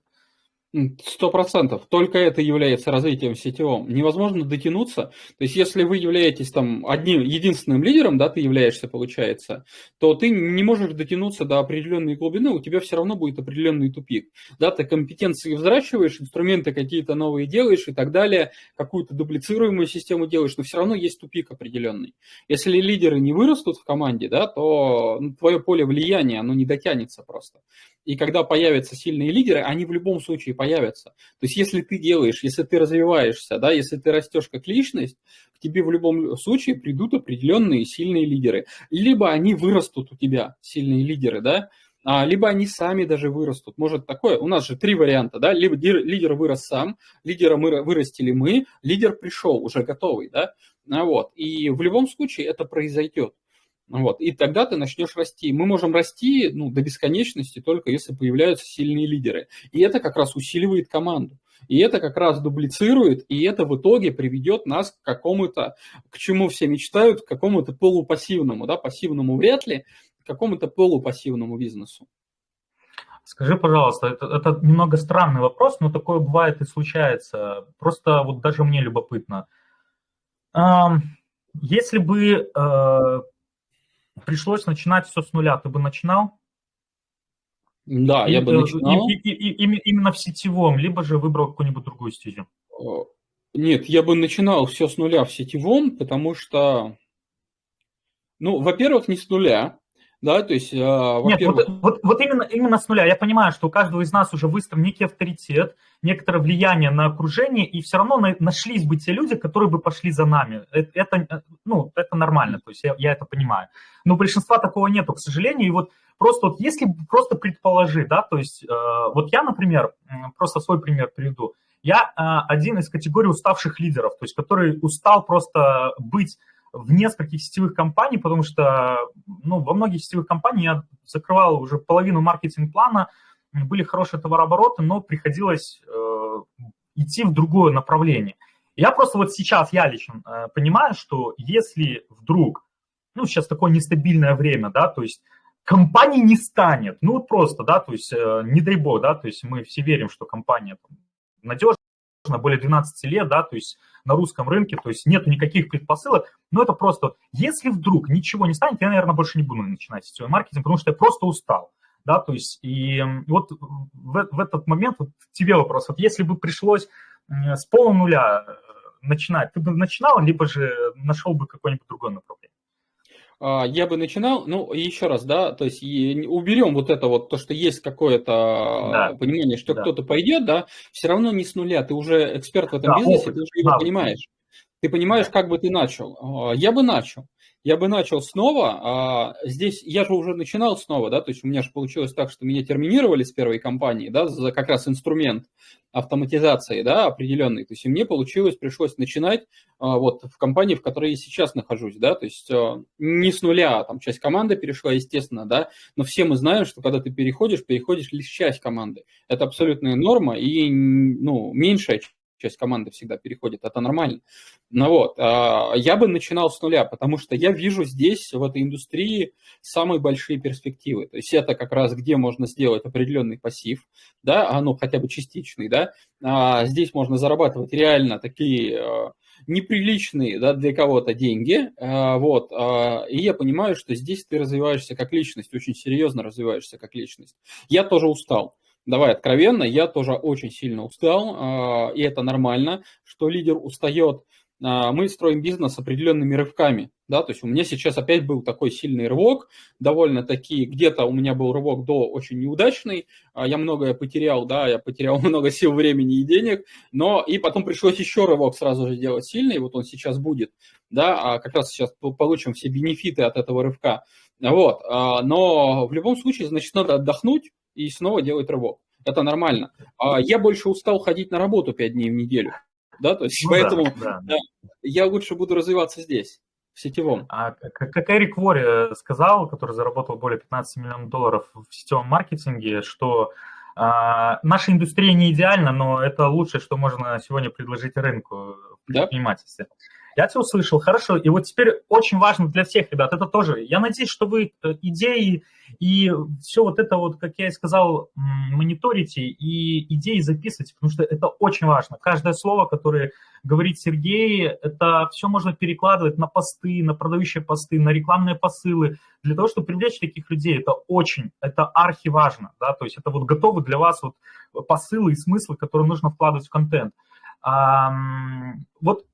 Сто процентов. Только это является развитием сетевым. Невозможно дотянуться. То есть, если вы являетесь там одним, единственным лидером, да, ты являешься, получается, то ты не можешь дотянуться до определенной глубины, у тебя все равно будет определенный тупик. Да, ты компетенции взращиваешь, инструменты какие-то новые делаешь и так далее, какую-то дублицируемую систему делаешь, но все равно есть тупик определенный. Если лидеры не вырастут в команде, да, то ну, твое поле влияния, оно не дотянется просто. И когда появятся сильные лидеры, они в любом случае появятся. То есть если ты делаешь, если ты развиваешься, да, если ты растешь как личность, к тебе в любом случае придут определенные сильные лидеры. Либо они вырастут у тебя, сильные лидеры, да, а, либо они сами даже вырастут. Может такое, у нас же три варианта, да, либо лидер вырос сам, лидера мы вырастили мы, лидер пришел уже готовый, да, а вот. И в любом случае это произойдет. Вот, и тогда ты начнешь расти. Мы можем расти ну, до бесконечности только если появляются сильные лидеры. И это как раз усиливает команду. И это как раз дублицирует, и это в итоге приведет нас к какому-то, к чему все мечтают, к какому-то полупассивному, да, пассивному вряд ли, к какому-то полупассивному бизнесу. Скажи, пожалуйста, это, это немного странный вопрос, но такое бывает и случается. Просто вот даже мне любопытно. Если бы э, пришлось начинать все с нуля, ты бы начинал? Да, и, я бы начинал. И, и, и, и, именно в сетевом, либо же выбрал какую-нибудь другую стезю? Нет, я бы начинал все с нуля в сетевом, потому что, ну, во-первых, не с нуля, да, то есть, э, Нет, вот, вот, вот именно, именно с нуля. Я понимаю, что у каждого из нас уже выстроен некий авторитет, некоторое влияние на окружение, и все равно на, нашлись бы те люди, которые бы пошли за нами. Это, это ну, это нормально, то есть я, я это понимаю. Но большинства такого нету, к сожалению. И вот просто вот если просто предположить, да, то есть э, вот я, например, просто свой пример приведу. Я э, один из категорий уставших лидеров, то есть который устал просто быть в нескольких сетевых компаний, потому что ну, во многих сетевых компаниях я закрывал уже половину маркетинг-плана, были хорошие товарообороты, но приходилось э, идти в другое направление. Я просто вот сейчас, я лично э, понимаю, что если вдруг, ну, сейчас такое нестабильное время, да, то есть компании не станет, ну, вот просто, да, то есть э, не дай бог, да, то есть мы все верим, что компания надежная, более 12 лет, да, то есть на русском рынке, то есть нет никаких предпосылок, но это просто, если вдруг ничего не станет, я, наверное, больше не буду начинать сетевой маркетинг, потому что я просто устал, да, то есть и вот в, в этот момент вот тебе вопрос, вот если бы пришлось с полунуля э, начинать, ты бы начинал, либо же нашел бы какое-нибудь другое направление? А, я бы начинал, ну, еще раз, да, то есть уберем вот это вот, то, что есть какое-то да. понимание, что да. кто-то пойдет, да, все равно не с нуля, ты уже эксперт в этом да, бизнесе, опыт, ты уже его да, понимаешь. Ты понимаешь, как бы ты начал. А, я бы начал я бы начал снова. А здесь я же уже начинал снова, да, то есть у меня же получилось так, что меня терминировали с первой компании, да, за как раз инструмент автоматизации, да, определенный. То есть мне получилось, пришлось начинать а, вот в компании, в которой я сейчас нахожусь, да, то есть а, не с нуля, там часть команды перешла, естественно, да, но все мы знаем, что когда ты переходишь, переходишь лишь часть команды. Это абсолютная норма и, ну, меньшая часть команды всегда переходит, это нормально. Ну вот, а, я бы начинал с нуля, потому что я вижу здесь, в этой индустрии, самые большие перспективы. То есть это как раз где можно сделать определенный пассив, да, а, ну хотя бы частичный, да, а здесь можно зарабатывать реально такие неприличные да, для кого-то деньги, вот, и я понимаю, что здесь ты развиваешься как личность, очень серьезно развиваешься как личность. Я тоже устал, давай откровенно, я тоже очень сильно устал, а, и это нормально, что лидер устает. А, мы строим бизнес определенными рывками, да, то есть у меня сейчас опять был такой сильный рывок, довольно-таки, где-то у меня был рывок до очень неудачный, а, я многое потерял, да, я потерял много сил, времени и денег, но и потом пришлось еще рывок сразу же делать сильный, вот он сейчас будет, да, а как раз сейчас получим все бенефиты от этого рывка, вот, но в любом случае, значит, надо отдохнуть, и снова делать рывок. Это нормально. А я больше устал ходить на работу 5 дней в неделю. Да, то есть ну, поэтому да, да. Да, я лучше буду развиваться здесь, в сетевом. А как Эрик Вори э, сказал, который заработал более 15 миллионов долларов в сетевом маркетинге, что а, наша индустрия не идеальна, но это лучшее, что можно сегодня предложить рынку в предпринимательстве. Да? Я тебя услышал, хорошо. И вот теперь очень важно для всех, ребят, это тоже. Я надеюсь, что вы э, идеи и все вот это вот, как я и сказал, мониторите и идеи записывайте, потому что это очень важно. Каждое слово, которое говорит Сергей, это все можно перекладывать на посты, на продающие посты, на рекламные посылы. Для того, чтобы привлечь таких людей, это очень, это архиважно. Да? То есть это вот готовы для вас вот посылы и смыслы, которые нужно вкладывать в контент. Вот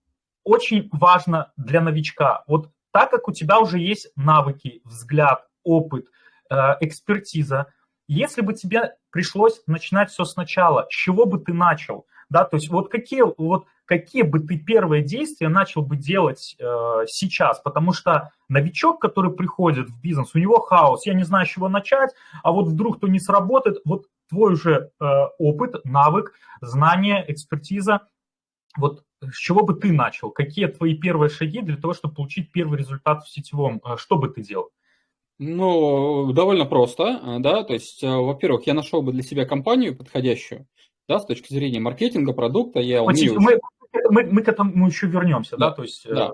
очень важно для новичка. Вот так как у тебя уже есть навыки, взгляд, опыт, э, экспертиза, если бы тебе пришлось начинать все сначала, с чего бы ты начал? Да, то есть вот какие, вот какие бы ты первые действия начал бы делать э, сейчас? Потому что новичок, который приходит в бизнес, у него хаос, я не знаю, с чего начать, а вот вдруг то не сработает, вот твой уже э, опыт, навык, знание, экспертиза, вот с чего бы ты начал? Какие твои первые шаги для того, чтобы получить первый результат в сетевом? Э, что бы ты делал? Ну, довольно просто, э, да, то есть, э, во-первых, я нашел бы для себя компанию подходящую, да, с точки зрения маркетинга, продукта, я умею... Мы, мы, мы к этому еще вернемся, да, да то есть... Да.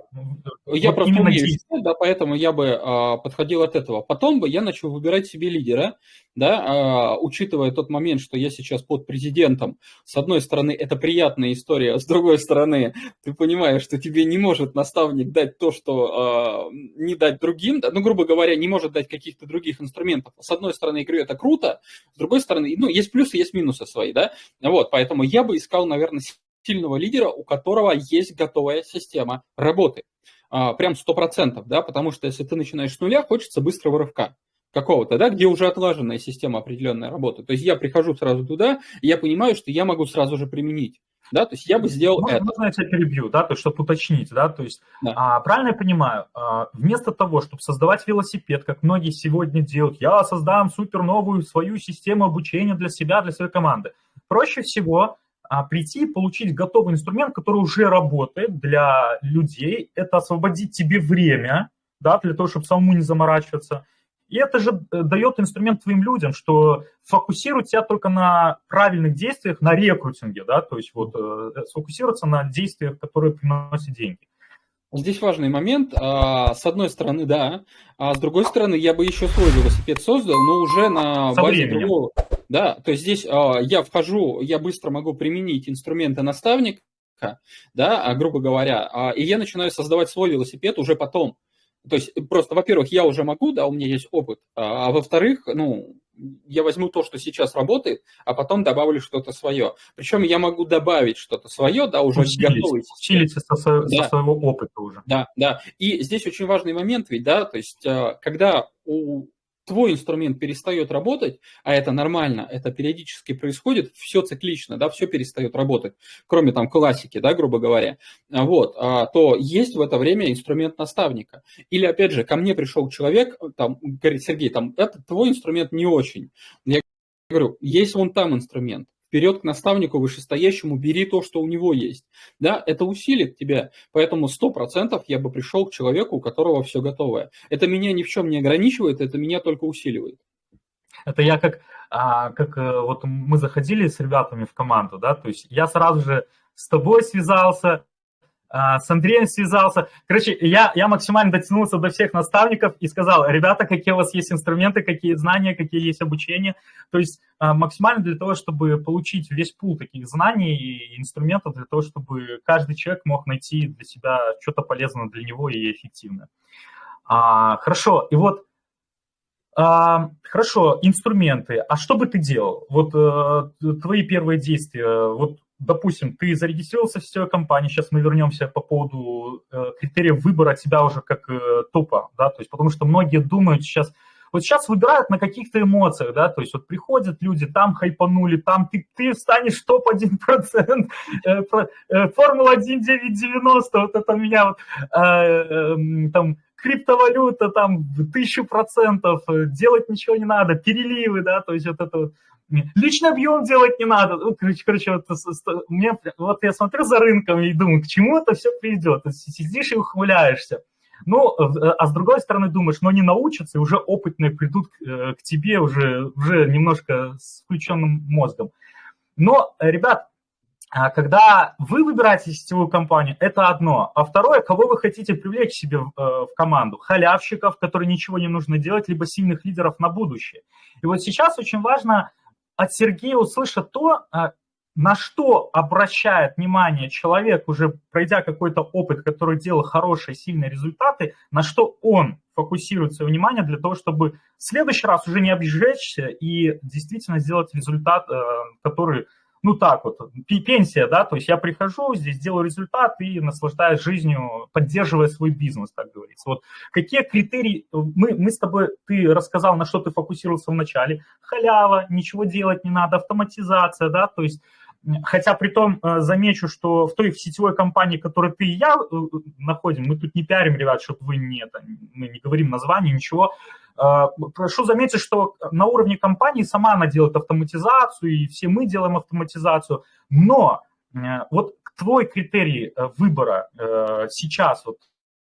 Я вот просто умею читать, да, поэтому я бы а, подходил от этого. Потом бы я начал выбирать себе лидера, да, а, учитывая тот момент, что я сейчас под президентом. С одной стороны, это приятная история, с другой стороны, ты понимаешь, что тебе не может наставник дать то, что а, не дать другим, да, ну, грубо говоря, не может дать каких-то других инструментов. С одной стороны, я говорю, это круто, с другой стороны, ну, есть плюсы, есть минусы свои, да, вот, поэтому я бы искал, наверное, сильного лидера, у которого есть готовая система работы. А, прям 100%, да, потому что если ты начинаешь с нуля, хочется быстрого рывка какого-то, да, где уже отлаженная система определенной работы. То есть я прихожу сразу туда, и я понимаю, что я могу сразу же применить. Да, то есть я бы сделал можно, это. Можно я тебя перебью, да, то есть, чтобы уточнить, да, то есть, да. А, правильно я понимаю, а, вместо того, чтобы создавать велосипед, как многие сегодня делают, я создам супер новую свою систему обучения для себя, для своей команды, проще всего а, прийти и получить готовый инструмент, который уже работает для людей, это освободить тебе время, да, для того, чтобы самому не заморачиваться. И это же э, дает инструмент твоим людям, что фокусируют тебя только на правильных действиях, на рекрутинге, да, то есть вот э, сфокусироваться на действиях, которые приносят деньги. Здесь важный момент. А, с одной стороны, да, а с другой стороны, я бы еще свой велосипед создал, но уже на Со базе временем. другого Да, то есть здесь а, я вхожу, я быстро могу применить инструменты наставника, да, а, грубо говоря, а, и я начинаю создавать свой велосипед уже потом. То есть просто, во-первых, я уже могу, да, у меня есть опыт, а, а во-вторых, ну, я возьму то, что сейчас работает, а потом добавлю что-то свое. Причем я могу добавить что-то свое, да, уже Учились, готовый. Учились со, со, да. со своего опыта уже. Да, да. И здесь очень важный момент ведь, да, то есть когда у твой инструмент перестает работать, а это нормально, это периодически происходит, все циклично, да, все перестает работать, кроме там классики, да, грубо говоря, вот, а, то есть в это время инструмент наставника. Или, опять же, ко мне пришел человек, там, говорит, Сергей, там, это твой инструмент не очень. Я говорю, есть вон там инструмент, вперед к наставнику вышестоящему, бери то, что у него есть. Да, это усилит тебя. Поэтому 100% я бы пришел к человеку, у которого все готовое. Это меня ни в чем не ограничивает, это меня только усиливает. Это я как, а, как э, вот мы заходили с ребятами в команду, да, то есть я сразу же с тобой связался, с Андреем связался. Короче, я, я максимально дотянулся до всех наставников и сказал, ребята, какие у вас есть инструменты, какие знания, какие есть обучения. То есть а, максимально для того, чтобы получить весь пул таких знаний и инструментов, для того, чтобы каждый человек мог найти для себя что-то полезное для него и эффективное. А, хорошо, и вот а, хорошо, инструменты. А что бы ты делал? Вот а, твои первые действия. Вот допустим, ты зарегистрировался в сетевой компании, сейчас мы вернемся по поводу э, критериев выбора тебя уже как э, топа, да, то есть потому что многие думают сейчас, вот сейчас выбирают на каких-то эмоциях, да, то есть вот приходят люди, там хайпанули, там ты, ты станешь топ-1%, э, э, Формула 1990, вот это меня вот, э, э, там, криптовалюта там тысячу процентов, э, делать ничего не надо, переливы, да, то есть вот это вот, Личный объем делать не надо. Ну, короче, короче вот, мне, вот я смотрю за рынком и думаю, к чему это все придет. Ты сидишь и ухмыляешься. Ну, а с другой стороны думаешь, но они научатся, и уже опытные придут э, к тебе уже, уже немножко с включенным мозгом. Но, ребят, а когда вы выбираете сетевую компанию, это одно. А второе, кого вы хотите привлечь себе э, в команду? Халявщиков, которые ничего не нужно делать, либо сильных лидеров на будущее. И вот сейчас очень важно от Сергея услышать то, а, на что обращает внимание человек, уже пройдя какой-то опыт, который делал хорошие, сильные результаты, на что он фокусирует свое внимание для того, чтобы в следующий раз уже не обжечься и действительно сделать результат, э, который ну так вот, пенсия, да, то есть я прихожу, здесь делаю результат и наслаждаюсь жизнью, поддерживая свой бизнес, так говорится. Вот какие критерии, мы, мы с тобой, ты рассказал, на что ты фокусировался в начале, халява, ничего делать не надо, автоматизация, да, то есть Хотя при том э, замечу, что в той в сетевой компании, которой ты и я э, находим, мы тут не пиарим, ребят, чтобы вы не, это, мы не говорим название, ничего, прошу заметить, что на уровне компании сама она делает автоматизацию, и все мы делаем автоматизацию, но э, вот твой критерий э, выбора э, сейчас, вот,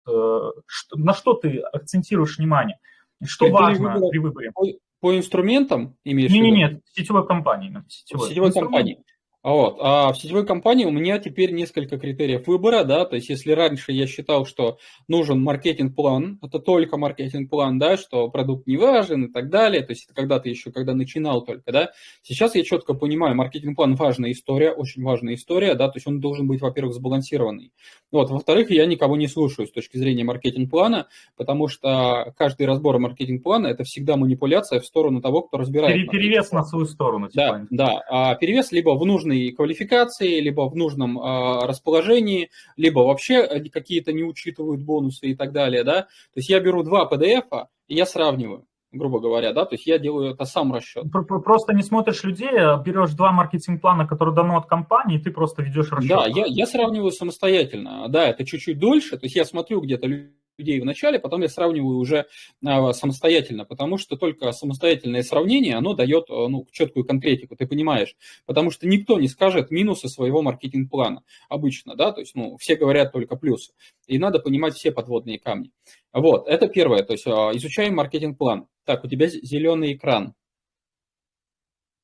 на что ты акцентируешь внимание? Что критерий важно выбора при выборе? По, по инструментам имеешь не, в виду? Нет, нет, сетевой компании. Сетевой, сетевой компании. А вот. А в сетевой компании у меня теперь несколько критериев выбора, да, то есть если раньше я считал, что нужен маркетинг-план, это только маркетинг-план, да, что продукт не важен и так далее, то есть это когда ты еще, когда начинал только, да, сейчас я четко понимаю, маркетинг-план важная история, очень важная история, да, то есть он должен быть, во-первых, сбалансированный. Вот, во-вторых, я никого не слушаю с точки зрения маркетинг-плана, потому что каждый разбор маркетинг-плана это всегда манипуляция в сторону того, кто разбирает. Перевес на свою сторону. Типа. Да, да, а перевес либо в нужный нужной квалификации, либо в нужном э, расположении, либо вообще э, какие-то не учитывают бонусы и так далее, да. То есть я беру два PDF, и я сравниваю грубо говоря, да, то есть я делаю это сам расчет. Просто не смотришь людей, а берешь два маркетинг-плана, которые дано от компании, и ты просто ведешь расчет. Да, я, я сравниваю самостоятельно, да, это чуть-чуть дольше, то есть я смотрю где-то людей в начале, потом я сравниваю уже а, самостоятельно, потому что только самостоятельное сравнение, оно дает а, ну, четкую конкретику, ты понимаешь, потому что никто не скажет минусы своего маркетинг-плана обычно, да, то есть, ну, все говорят только плюсы, и надо понимать все подводные камни. Вот, это первое, то есть а, изучаем маркетинг-план. Так, у тебя зеленый экран.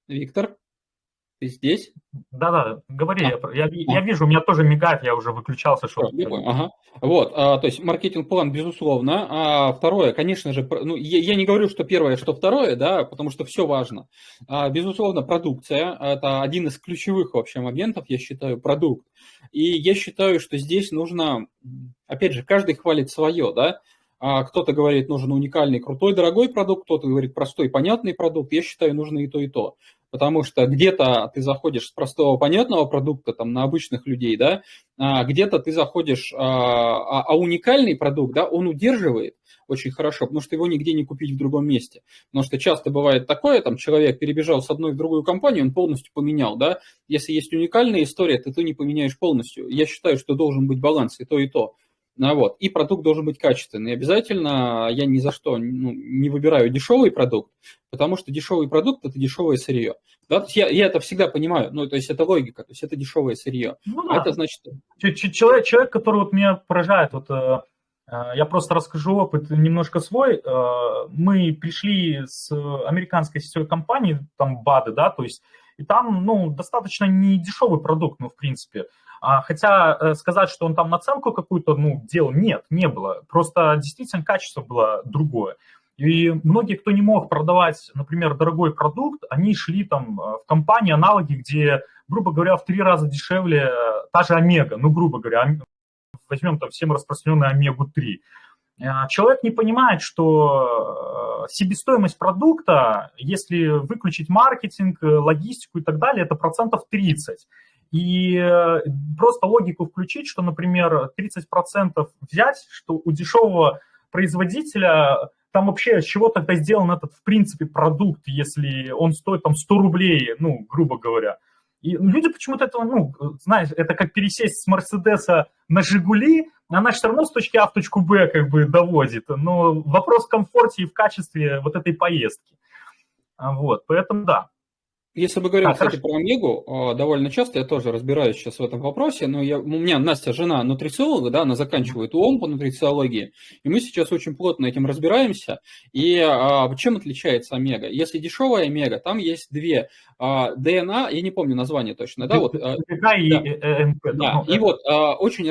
Виктор? Ты здесь? Да-да, говори, а, я, я, я вижу, у меня тоже мигает, я уже выключался. Что... Ага. Вот, а, то есть маркетинг-план, безусловно. А второе, конечно же, ну, я, я не говорю, что первое, что второе, да, потому что все важно. А, безусловно, продукция – это один из ключевых вообще моментов, я считаю, продукт. И я считаю, что здесь нужно, опять же, каждый хвалит свое, да, а кто-то говорит, нужен уникальный, крутой, дорогой продукт, кто-то говорит, простой, понятный продукт. Я считаю, нужно и то, и то потому что где-то ты заходишь с простого понятного продукта там, на обычных людей, да, а где-то ты заходишь, а, а, а уникальный продукт, да, он удерживает очень хорошо, потому что его нигде не купить в другом месте. Потому что часто бывает такое, там человек перебежал с одной в другую компанию, он полностью поменял, да. Если есть уникальная история, то ты не поменяешь полностью. Я считаю, что должен быть баланс и то, и то. Ну, вот. И продукт должен быть качественный. Обязательно я ни за что ну, не выбираю дешевый продукт, потому что дешевый продукт – это дешевое сырье. Да? То есть я, я это всегда понимаю, ну, то есть это логика, то есть это дешевое сырье. Ну, да. Это значит… Человек, человек, который вот меня поражает, вот э, э, я просто расскажу опыт немножко свой. Э, мы пришли с американской сетевой компании, там БАДы, да, то есть, и там, ну, достаточно не дешевый продукт, ну, в принципе. А, хотя э, сказать, что он там наценку какую-то ну, делал, нет, не было. Просто действительно качество было другое. И многие, кто не мог продавать, например, дорогой продукт, они шли там э, в компании, аналоги, где, грубо говоря, в три раза дешевле э, та же Омега, ну, грубо говоря, возьмем там всем распространенную Омегу-3. Человек не понимает, что себестоимость продукта, если выключить маркетинг, логистику и так далее, это процентов 30. И э, просто логику включить, что, например, 30% взять, что у дешевого производителя там вообще с чего тогда сделан этот, в принципе, продукт, если он стоит там 100 рублей, ну, грубо говоря. И люди почему-то этого, ну, знаешь, это как пересесть с Мерседеса на Жигули, она все равно с точки А в точку Б как бы доводит. Но вопрос в комфорте и в качестве вот этой поездки. Вот, поэтому да. Если мы говорим, а, кстати, хорошо. про Омегу, а, довольно часто я тоже разбираюсь сейчас в этом вопросе, но я, у меня Настя, жена нутрициолога, да, она заканчивает УОМ по нутрициологии, и мы сейчас очень плотно этим разбираемся. И а, чем отличается Омега? Если дешевая Омега, там есть две а, ДНА, я не помню название точно, да, вот. А, и да, МП. Да, и вот а, очень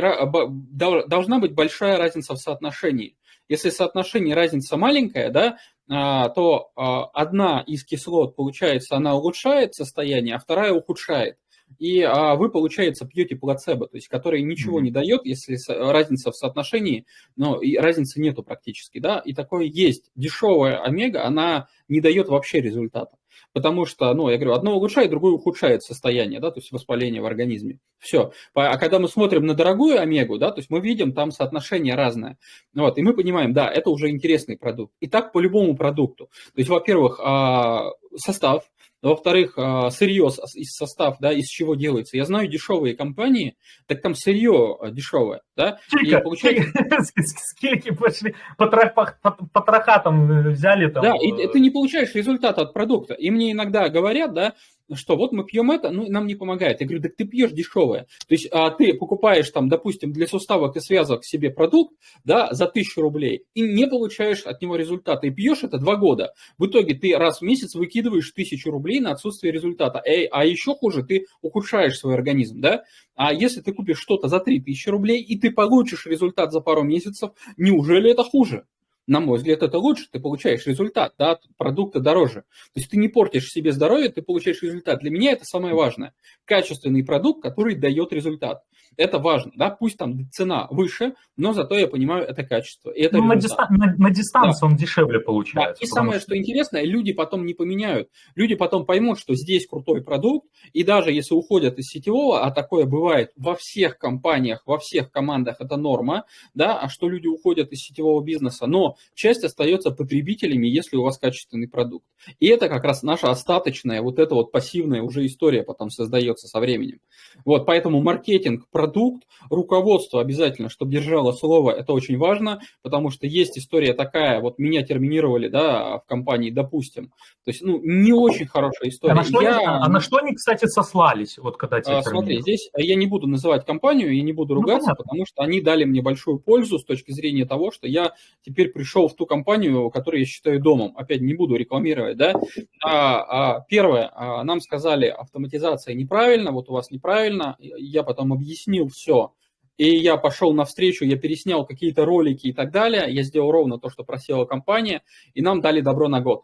должна быть большая разница в соотношении. Если соотношение разница маленькая, да, то а, одна из кислот, получается, она улучшает состояние, а вторая ухудшает. И а, вы, получается, пьете плацебо, то есть который ничего mm-hmm. не дает, если разница в соотношении, но и разницы нету практически, да, и такое есть. Дешевая омега, она не дает вообще результата потому что, ну, я говорю, одно улучшает, другое ухудшает состояние, да, то есть воспаление в организме. Все. А когда мы смотрим на дорогую омегу, да, то есть мы видим там соотношение разное. Вот, и мы понимаем, да, это уже интересный продукт. И так по любому продукту. То есть, во-первых, а, состав, во-вторых, а, сырье из состав, да, из чего делается. Я знаю дешевые компании, так там сырье а, дешевое, да. Сколько? И получается... Скильки пошли, потроха там взяли там. Да, и э, ты не получаешь результата от продукта. И мне иногда говорят, да, что вот мы пьем это, ну, нам не помогает. Я говорю, так ты пьешь дешевое. То есть а, ты покупаешь там, допустим, для суставок и связок себе продукт, да, за тысячу рублей, и не получаешь от него результата. И пьешь это два года. В итоге ты раз в месяц выкидываешь тысячу рублей на отсутствие результата. Эй, а еще хуже, ты ухудшаешь свой организм, да. А если ты купишь что-то за 3000 рублей, и ты получишь результат за пару месяцев, неужели это хуже? На мой взгляд, это лучше, ты получаешь результат, да, продукты дороже. То есть ты не портишь себе здоровье, ты получаешь результат. Для меня это самое важное. Качественный продукт, который дает результат. Это важно, да, пусть там цена выше, но зато я понимаю это качество. И это ну, на, дистан- на, на дистанцию да. он дешевле получается. Да. И самое, что... что интересное, люди потом не поменяют. Люди потом поймут, что здесь крутой продукт, и даже если уходят из сетевого, а такое бывает во всех компаниях, во всех командах, это норма, да, а что люди уходят из сетевого бизнеса, но часть остается потребителями, если у вас качественный продукт. И это как раз наша остаточная, вот эта вот пассивная уже история потом создается со временем. Вот, поэтому маркетинг, продукт, руководство обязательно, чтобы держало слово, это очень важно, потому что есть история такая, вот меня терминировали, да, в компании, допустим. То есть, ну, не очень хорошая история. А на что, я... а на что они, кстати, сослались, вот когда тебя а, Смотри, здесь я не буду называть компанию, и не буду ну, ругаться, ну, потому что они дали мне большую пользу с точки зрения того, что я теперь пришел в ту компанию, которую я считаю домом. Опять не буду рекламировать, да. А, а, первое, а, нам сказали, автоматизация неправильно, вот у вас неправильно. Я потом объяснил все. И я пошел навстречу, я переснял какие-то ролики и так далее. Я сделал ровно то, что просила компания, и нам дали добро на год.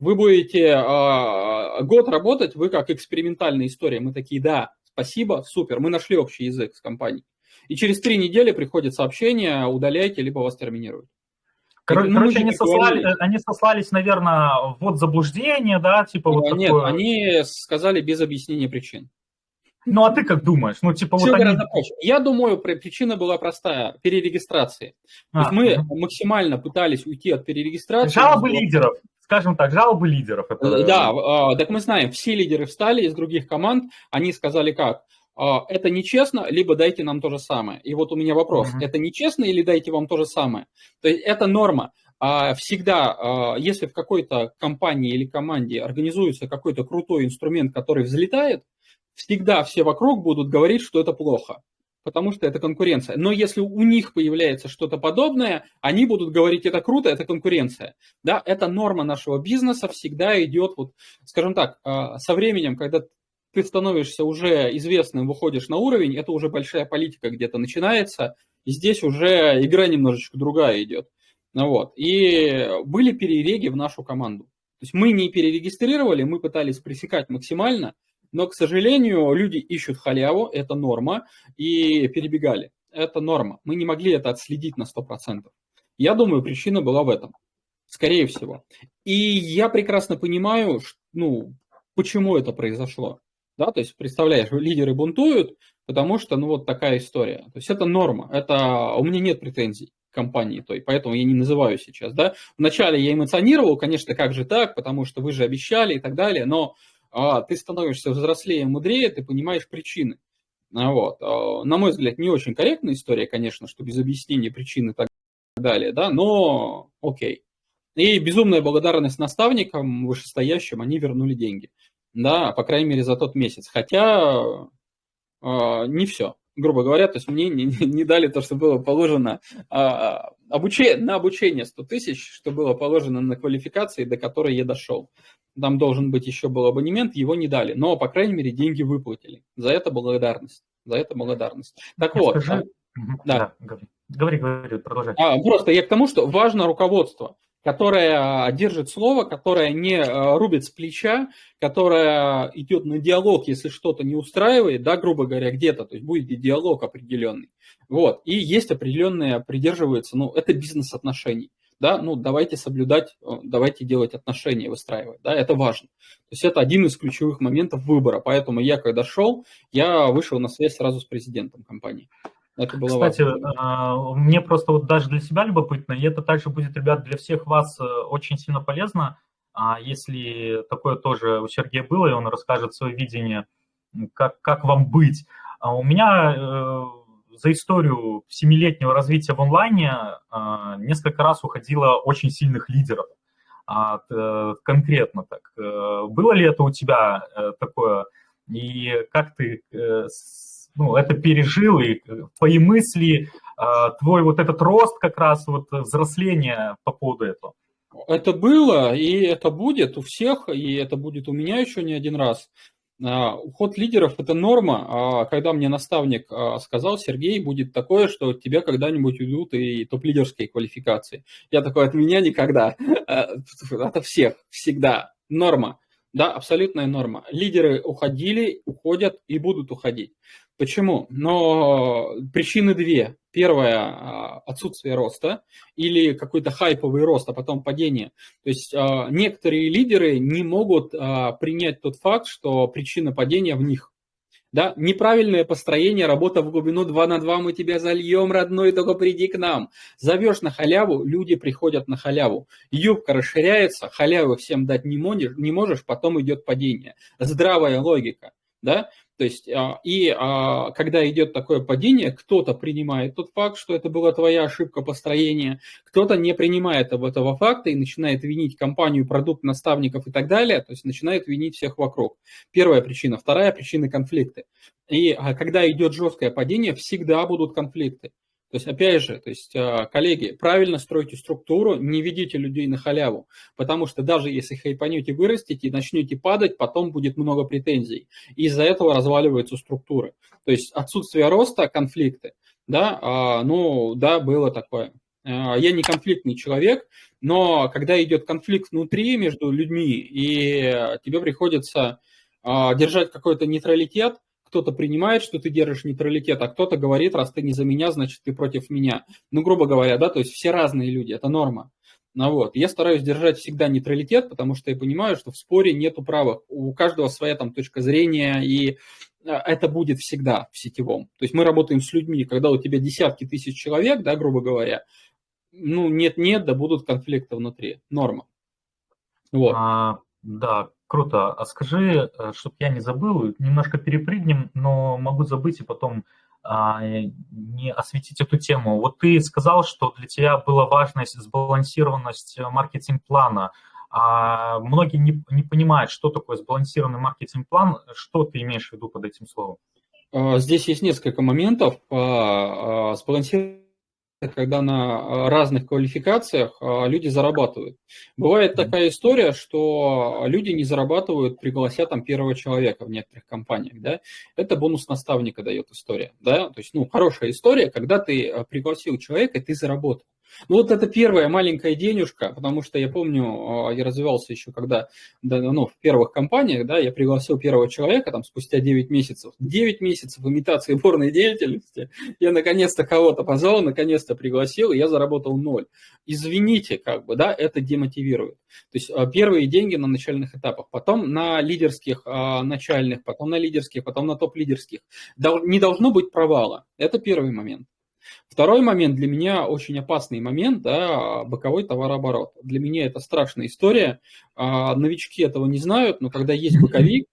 Вы будете э, год работать, вы как экспериментальная история. Мы такие, да, спасибо, супер, мы нашли общий язык с компанией. И через три недели приходит сообщение, удаляйте, либо вас терминируют. Короче, ну, короче они, сослали, они сослались, наверное, вот заблуждение, да, типа вот Нет, такое... они сказали без объяснения причин. Ну, а ты как думаешь? Ну, типа, Все вот они... проще. Я думаю, причина была простая – перерегистрации. А, То есть мы угу. максимально пытались уйти от перерегистрации. Жалобы лидеров, скажем так, жалобы лидеров. Это... Да, а, так мы знаем, все лидеры встали из других команд, они сказали как? А, это нечестно, либо дайте нам то же самое. И вот у меня вопрос, угу. это нечестно или дайте вам то же самое? То есть это норма. Всегда, если в какой-то компании или команде организуется какой-то крутой инструмент, который взлетает, всегда все вокруг будут говорить, что это плохо, потому что это конкуренция. Но если у них появляется что-то подобное, они будут говорить, это круто, это конкуренция. Да, это норма нашего бизнеса, всегда идет, вот, скажем так, а, со временем, когда ты становишься уже известным, выходишь на уровень, это уже большая политика где-то начинается, и здесь уже игра немножечко другая идет. Ну вот. И были перереги в нашу команду. То есть мы не перерегистрировали, мы пытались пресекать максимально, но, к сожалению, люди ищут халяву, это норма, и перебегали. Это норма. Мы не могли это отследить на 100%. Я думаю, причина была в этом. Скорее всего. И я прекрасно понимаю, ну, почему это произошло. Да, то есть, представляешь, лидеры бунтуют, потому что, ну, вот такая история. То есть, это норма. Это... У меня нет претензий компании той, поэтому я не называю сейчас, да. Вначале я эмоционировал, конечно, как же так, потому что вы же обещали и так далее, но а, ты становишься взрослее, мудрее, ты понимаешь причины. А, вот. А, на мой взгляд, не очень корректная история, конечно, что без объяснения причин и так далее, да, но окей. И безумная благодарность наставникам вышестоящим, они вернули деньги. Да, по крайней мере, за тот месяц. Хотя э, не все, грубо говоря, то есть мне не, не дали то, что было положено а, обучение, на обучение 100 тысяч, что было положено на квалификации, до которой я дошел там должен быть еще был абонемент, его не дали. Но, по крайней мере, деньги выплатили. За это благодарность. За это благодарность. Так я вот. Скажи... Да. да. Говори, говори, продолжай. А, просто я к тому, что важно руководство, которое а, держит слово, которое не а, рубит с плеча, которое идет на диалог, если что-то не устраивает, да, грубо говоря, где-то, то есть будет диалог определенный. Вот. И есть определенные, придерживаются, ну, это бизнес-отношений да, ну давайте соблюдать, э, давайте делать отношения, выстраивать, да, это важно. То есть это один из ключевых моментов выбора, поэтому я, когда шел, я вышел на связь сразу с президентом компании. Это было Кстати, важно. А, мне просто вот даже для себя любопытно, и это также будет, ребят, для всех вас э, очень сильно полезно, а если такое тоже у Сергея было, и он расскажет свое видение, как, как вам быть. А у меня э, за историю семилетнего развития в онлайне несколько раз уходило очень сильных лидеров. А, конкретно так. Э, было ли это у тебя э, такое? И как ты э, ну, это пережил, и твои мысли, а, твой вот этот рост как раз, вот взросление по поводу этого? Это было, и это будет у всех, и это будет у меня еще не один раз. А, уход лидеров – это норма. А когда мне наставник сказал, Сергей, будет такое, что тебя когда-нибудь уйдут и топ-лидерские квалификации. Я такой, от меня никогда. Это всех, всегда. Норма. Да, абсолютная норма. Лидеры уходили, уходят и будут уходить. Почему? Но причины две. Первое а, – отсутствие роста или какой-то хайповый рост, а потом падение. То есть а, некоторые лидеры не могут а, принять тот факт, что причина падения в них. Да? Неправильное построение, работа в глубину 2 на 2, мы тебя зальем, родной, только приди к нам. Зовешь на халяву, люди приходят на халяву. Юбка расширяется, халявы всем дать не можешь, не можешь потом идет падение. Здравая логика. Да? То есть, а, и а, когда идет такое падение, кто-то принимает тот факт, что это была твоя ошибка построения, кто-то не принимает этого факта и начинает винить компанию, продукт, наставников и так далее, то есть начинает винить всех вокруг. Первая причина. Вторая причина – конфликты. И а, когда идет жесткое падение, всегда будут конфликты. То есть, опять же, то есть, а, коллеги, правильно стройте структуру, не ведите людей на халяву, потому что даже если хайпанете, вырастите и начнете падать, потом будет много претензий. Из-за этого разваливаются структуры. То есть, отсутствие роста, конфликты, да, а, ну, да, было такое. А, я не конфликтный человек, но когда идет конфликт внутри между людьми, и тебе приходится держать какой-то нейтралитет, кто-то принимает, что ты держишь нейтралитет, а кто-то говорит, раз ты не за меня, значит ты против меня. Ну, грубо говоря, да, то есть все разные люди, это норма. Ну вот, я стараюсь держать всегда нейтралитет, потому что я понимаю, что в споре нету правых. У каждого своя там точка зрения, и а, это будет всегда в сетевом. То есть мы работаем с людьми, когда у тебя десятки тысяч человек, да, грубо говоря, ну, нет-нет, да будут конфликты внутри. Норма. Вот. А, да, Круто. А скажи, э, чтобы я не забыл, немножко перепрыгнем, но могу забыть и потом а, не осветить эту тему. Вот ты сказал, что для тебя была важность, сбалансированность маркетинг-плана. А многие не, не понимают, что такое сбалансированный маркетинг-план. Что ты имеешь в виду под этим словом? А, здесь есть несколько моментов. А, сбалансированный когда на а, разных квалификациях а, люди зарабатывают. Бывает такая история, что люди не зарабатывают, пригласят там первого человека в некоторых компаниях, да, это бонус наставника дает история, да, то есть, ну, хорошая история, когда ты а, пригласил человека, и ты заработал. Ну вот это первая маленькая денежка, потому что я помню, а, я развивался еще когда, ну, в первых компаниях, да, я пригласил первого человека там спустя 9 месяцев. 9 месяцев имитации бурной деятельности, я наконец-то кого-то позвал, наконец-то пригласил, и я заработал ноль. Извините, как бы, да, это демотивирует. То есть а, первые деньги на начальных этапах, потом на лидерских а, начальных, потом на лидерских, потом на топ-лидерских. Не должно быть провала. Это первый момент. Второй момент для меня очень опасный момент, да, боковой товарооборот. Для меня это страшная история. А, новички этого не знают, но когда есть боковик,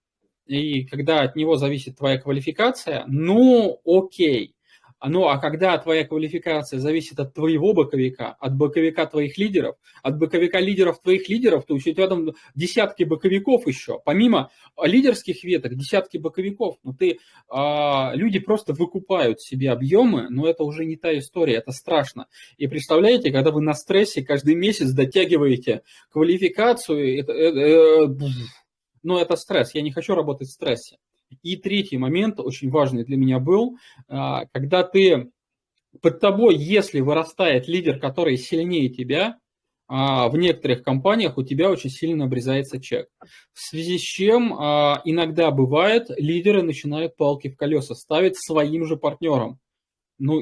и когда от него зависит твоя квалификация, ну окей, ну, а когда твоя квалификация зависит от твоего боковика, от боковика твоих лидеров, от боковика лидеров твоих лидеров, то у тебя там десятки боковиков еще. Помимо лидерских веток, десятки боковиков. Ну, ты, а, люди просто выкупают себе объемы, но это уже не та история, это страшно. И представляете, когда вы на стрессе каждый месяц дотягиваете квалификацию, это, это, это, ну, это стресс. Я не хочу работать в стрессе. И третий момент, очень важный для меня был, а, когда ты под тобой, если вырастает лидер, который сильнее тебя, а, в некоторых компаниях у тебя очень сильно обрезается чек. В связи с чем а, иногда бывает, лидеры начинают палки в колеса ставить своим же партнерам. Ну,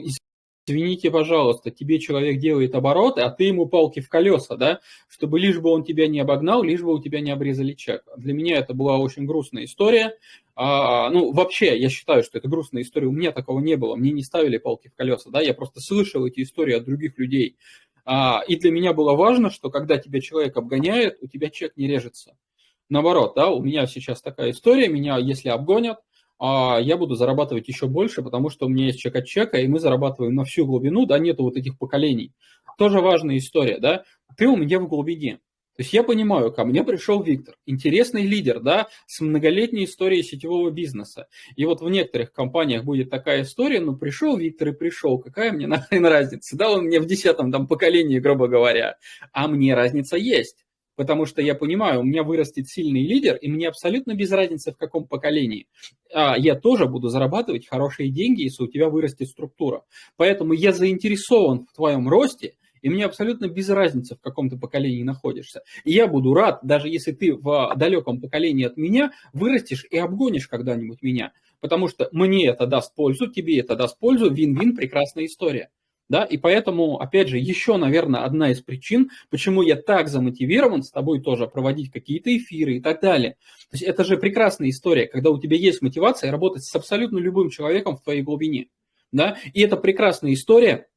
извините, пожалуйста, тебе человек делает обороты, а ты ему палки в колеса, да, чтобы лишь бы он тебя не обогнал, лишь бы у тебя не обрезали чек. Для меня это была очень грустная история. А, ну, вообще, я считаю, что это грустная история. У меня такого не было. Мне не ставили палки в колеса, да, я просто слышал эти истории от других людей. А, и для меня было важно, что когда тебя человек обгоняет, у тебя чек не режется. Наоборот, да, у меня сейчас такая история, меня если обгонят, а я буду зарабатывать еще больше, потому что у меня есть чек от чека, и мы зарабатываем на всю глубину, да, нету вот этих поколений. Тоже важная история, да, ты у меня в глубине. То есть я понимаю, ко мне пришел Виктор, интересный лидер, да, с многолетней историей сетевого бизнеса. И вот в некоторых компаниях будет такая история, ну пришел Виктор и пришел, какая мне нахрен разница, да, он мне в десятом там поколении, грубо говоря, а мне разница есть потому что я понимаю, у меня вырастет сильный лидер, и мне абсолютно без разницы, в каком поколении. А я тоже буду зарабатывать хорошие деньги, если у тебя вырастет структура. Поэтому я заинтересован в твоем росте, и мне абсолютно без разницы, в каком ты поколении находишься. И я буду рад, даже если ты в далеком поколении от меня вырастешь и обгонишь когда-нибудь меня. Потому что мне это даст пользу, тебе это даст пользу, вин-вин, прекрасная история. Да, и поэтому, опять же, еще, наверное, одна из причин, почему я так замотивирован с тобой тоже проводить какие-то эфиры и так далее. То есть это же прекрасная история, когда у тебя есть мотивация работать с абсолютно любым человеком в твоей глубине. Да? И это прекрасная история,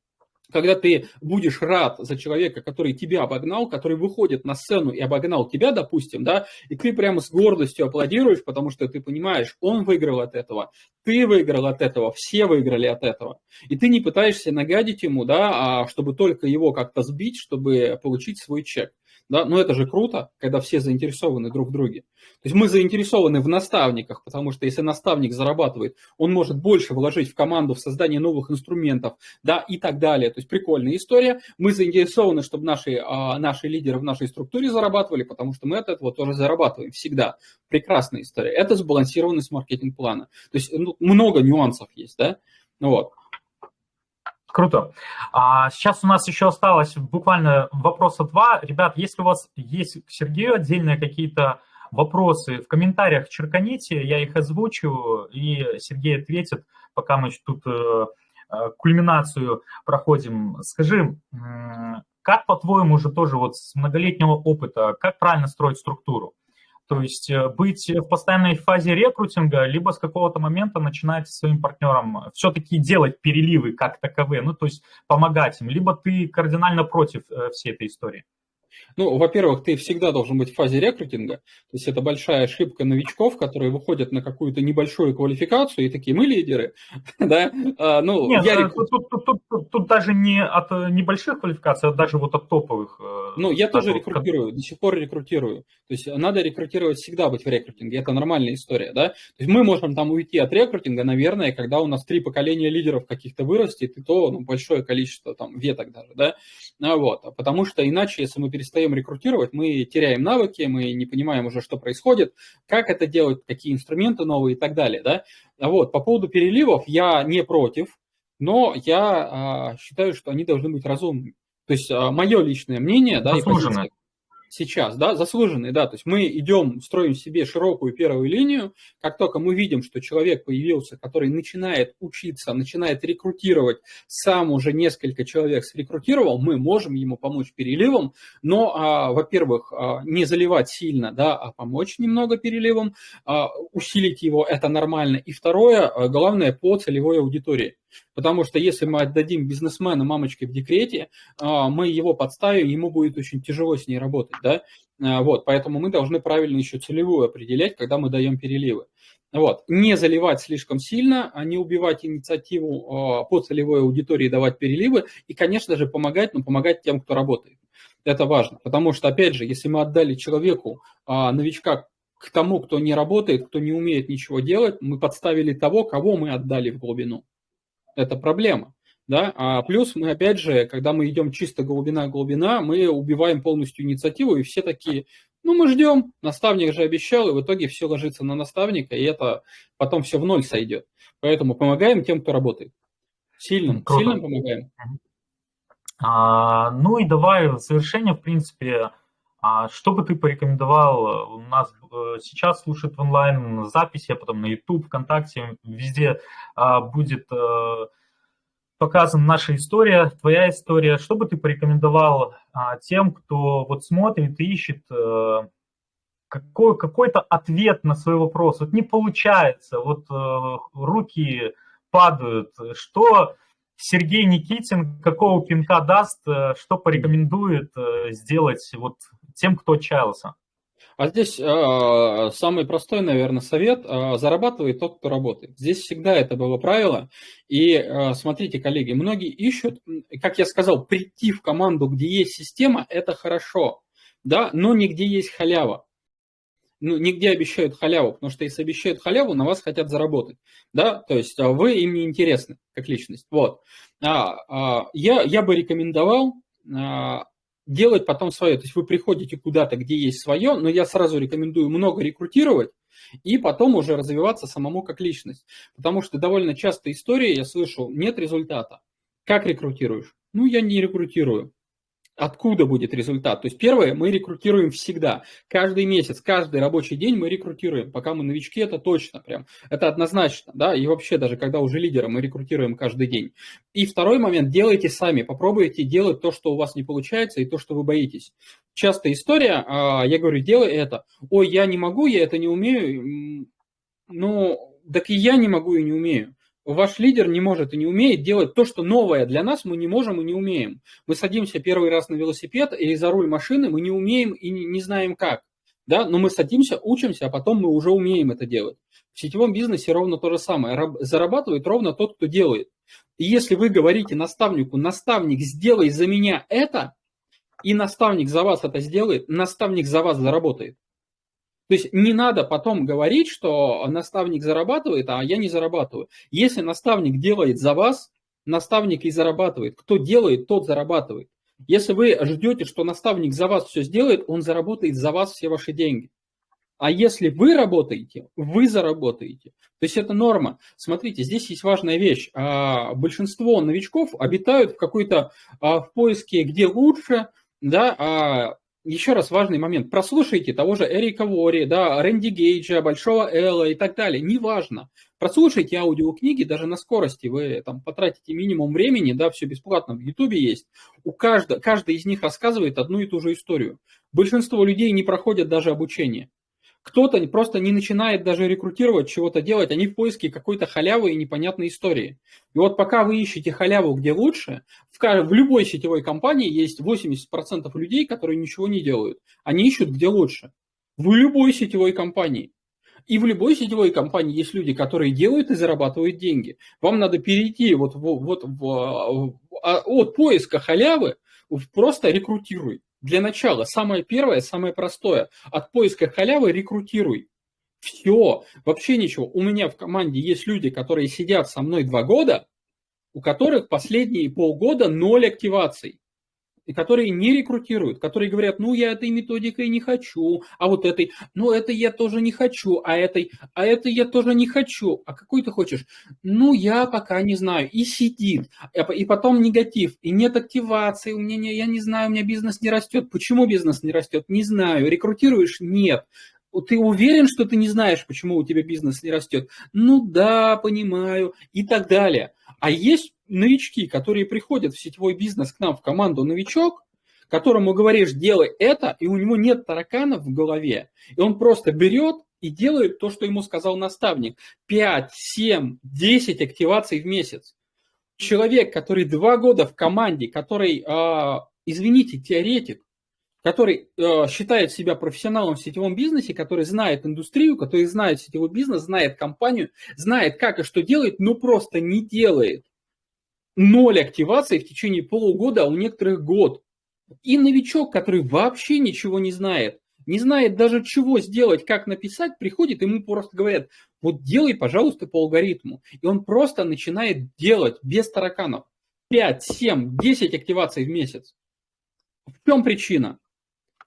когда ты будешь рад за человека, который тебя обогнал, который выходит на сцену и обогнал тебя, допустим, да, и ты прямо с гордостью аплодируешь, потому что ты понимаешь, он выиграл от этого, ты выиграл от этого, все выиграли от этого. И ты не пытаешься нагадить ему, да, а чтобы только его как-то сбить, чтобы получить свой чек. Да? Но это же круто, когда все заинтересованы друг в друге. То есть мы заинтересованы в наставниках, потому что если наставник зарабатывает, он может больше вложить в команду, в создание новых инструментов, да, и так далее. То есть прикольная история. Мы заинтересованы, чтобы наши, а, наши лидеры в нашей структуре зарабатывали, потому что мы от этого тоже зарабатываем всегда. Прекрасная история. Это сбалансированность маркетинг-плана. То есть ну, много нюансов есть, да. Вот. Круто. А сейчас у нас еще осталось буквально вопроса два. Ребят, если у вас есть к Сергею отдельные какие-то вопросы, в комментариях черканите, я их озвучу, и Сергей ответит, пока мы тут э, э, кульминацию проходим. Скажи, как, по-твоему, уже тоже вот с многолетнего опыта, как правильно строить структуру? То есть э, быть в постоянной фазе рекрутинга, либо с какого-то момента начинать своим партнерам все-таки делать переливы как таковые, ну, то есть помогать им, либо ты кардинально против э, всей этой истории? Ну, во-первых, ты всегда должен быть в фазе рекрутинга. То есть это большая ошибка новичков, которые выходят на какую-то небольшую квалификацию и такие, мы лидеры. да? а, ну, Нет, я... Э, тут, тут, тут, тут, тут даже не от небольших квалификаций, а даже вот от топовых. Э, ну, я тоже рекрутирую, до сих пор рекрутирую. То есть надо рекрутировать всегда быть в рекрутинге, это нормальная история. Да? То есть мы можем там уйти от рекрутинга, наверное, когда у нас три поколения лидеров каких-то вырастет, и то ну, большое количество там веток даже. Да? А, вот. Потому что иначе, если мы перестаем перестаем рекрутировать, мы теряем навыки, мы не понимаем уже, что происходит, как это делать, какие инструменты новые и так далее. Да? Вот, по поводу переливов я не против, но я а, считаю, что они должны быть разумными. То есть а, мое личное мнение, да, и позиция, сейчас, да, заслуженный, да, то есть мы идем, строим себе широкую первую линию, как только мы видим, что человек появился, который начинает учиться, начинает рекрутировать, сам уже несколько человек срекрутировал, мы можем ему помочь переливом, но, а, во-первых, а, не заливать сильно, да, а помочь немного переливом, а, усилить его, это нормально, и второе, а, главное, по целевой аудитории. Потому что если мы отдадим бизнесмена мамочке в декрете, а, мы его подставим, ему будет очень тяжело с ней работать. Да? А, вот, поэтому мы должны правильно еще целевую определять, когда мы даем переливы. Вот. Не заливать слишком сильно, а не убивать инициативу а, по целевой аудитории, давать переливы. И, конечно же, помогать, но помогать тем, кто работает. Это важно, потому что, опять же, если мы отдали человеку, новичка, к тому, кто не работает, кто не умеет ничего делать, мы подставили того, кого мы отдали в глубину это проблема. Да? А плюс мы, опять же, когда мы идем чисто глубина-глубина, мы убиваем полностью инициативу, и все такие, ну, мы ждем, наставник же обещал, и в итоге все ложится на наставника, и это потом все в ноль сойдет. Поэтому помогаем тем, кто работает. Сильным, Круто. сильным помогаем. А, ну и давай в завершение, в принципе, а что бы ты порекомендовал? У нас э, сейчас слушают онлайн записи, а потом на YouTube, ВКонтакте, везде а, будет э, показана наша история, твоя история. Что бы ты порекомендовал а, тем, кто вот смотрит и ищет э, какой, какой-то ответ на свой вопрос? Вот не получается, вот руки падают. Что Сергей Никитин, какого пинка даст, что порекомендует сделать вот тем, кто отчаялся? А здесь э, самый простой, наверное, совет э, – зарабатывает тот, кто работает. Здесь всегда это было правило. И э, смотрите, коллеги, многие ищут, как я сказал, прийти в команду, где есть система – это хорошо, да, но нигде есть халява. Ну, нигде обещают халяву, потому что если обещают халяву, на вас хотят заработать, да, то есть вы им не интересны как личность, вот. А, а, я, я бы рекомендовал а, делать потом свое. То есть вы приходите куда-то, где есть свое, но я сразу рекомендую много рекрутировать, и потом уже развиваться самому как личность. Потому что довольно часто история, я слышу, нет результата. Как рекрутируешь? Ну, я не рекрутирую откуда будет результат. То есть первое, мы рекрутируем всегда. Каждый месяц, каждый рабочий день мы рекрутируем. Пока мы новички, это точно прям. Это однозначно, да, и вообще даже когда уже лидеры, мы рекрутируем каждый день. И второй момент, делайте сами, попробуйте делать то, что у вас не получается, и то, что вы боитесь. Частая история, а, я говорю, делай это. Ой, я не могу, я это не умею. Ну, так и я не могу и не умею ваш лидер не может и не умеет делать то, что новое для нас мы не можем и не умеем. Мы садимся первый раз на велосипед или за руль машины, мы не умеем и не знаем как. Да? Но мы садимся, учимся, а потом мы уже умеем это делать. В сетевом бизнесе ровно то же самое. Зарабатывает ровно тот, кто делает. И если вы говорите наставнику, наставник, сделай за меня это, и наставник за вас это сделает, наставник за вас заработает. То есть не надо потом говорить, что наставник зарабатывает, а я не зарабатываю. Если наставник делает за вас, наставник и зарабатывает. Кто делает, тот зарабатывает. Если вы ждете, что наставник за вас все сделает, он заработает за вас все ваши деньги. А если вы работаете, вы заработаете. То есть это норма. Смотрите, здесь есть важная вещь. А, большинство новичков обитают в какой-то а, в поиске, где лучше, да, а еще раз важный момент. Прослушайте того же Эрика Вори, да, Рэнди Гейджа, Большого Элла и так далее. Неважно. Прослушайте аудиокниги даже на скорости. Вы там потратите минимум времени, да, все бесплатно в Ютубе есть. У каждого, каждый из них рассказывает одну и ту же историю. Большинство людей не проходят даже обучение. Кто-то просто не начинает даже рекрутировать, чего-то делать, они в поиске какой-то халявы и непонятной истории. И вот пока вы ищете халяву где лучше, в, в любой сетевой компании есть 80% людей, которые ничего не делают. Они ищут где лучше. В любой сетевой компании. И в любой сетевой компании есть люди, которые делают и зарабатывают деньги. Вам надо перейти вот, вот, в, а, от поиска халявы в просто рекрутируй. Для начала, самое первое, самое простое, от поиска халявы рекрутируй. Все, вообще ничего. У меня в команде есть люди, которые сидят со мной два года, у которых последние полгода ноль активаций и которые не рекрутируют, которые говорят, ну, я этой методикой не хочу, а вот этой, ну, это я тоже не хочу, а этой, а это я тоже не хочу. А какой ты хочешь? Ну, я пока не знаю. И сидит. И потом негатив. И нет активации. У меня, не, я не знаю, у меня бизнес не растет. Почему бизнес не растет? Не знаю. Рекрутируешь? Нет ты уверен, что ты не знаешь, почему у тебя бизнес не растет? Ну да, понимаю, и так далее. А есть новички, которые приходят в сетевой бизнес к нам в команду новичок, которому говоришь, делай это, и у него нет тараканов в голове, и он просто берет и делает то, что ему сказал наставник. 5, 7, 10 активаций в месяц. Человек, который два года в команде, который, э, извините, теоретик, который э, считает себя профессионалом в сетевом бизнесе, который знает индустрию, который знает сетевой бизнес, знает компанию, знает, как и что делает, но просто не делает ноль активации в течение полугода, а у некоторых год. И новичок, который вообще ничего не знает, не знает даже чего сделать, как написать, приходит, ему просто говорят, вот делай, пожалуйста, по алгоритму. И он просто начинает делать без тараканов. 5, 7, 10 активаций в месяц. В чем причина?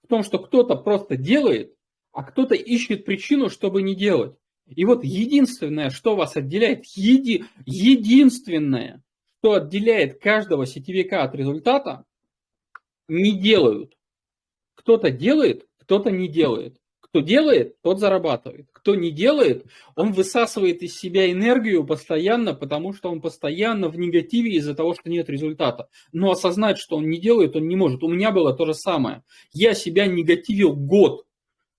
В том, что кто-то просто делает, а кто-то ищет причину, чтобы не делать. И вот единственное, что вас отделяет, еди, единственное, что отделяет каждого сетевика от результата, не делают. Кто-то делает, кто-то не делает. Кто делает, тот зарабатывает. Кто не делает, он высасывает из себя энергию постоянно, потому что он постоянно в негативе из-за того, что нет результата. Но осознать, что он не делает, он не может. У меня было то же самое. Я себя негативил год.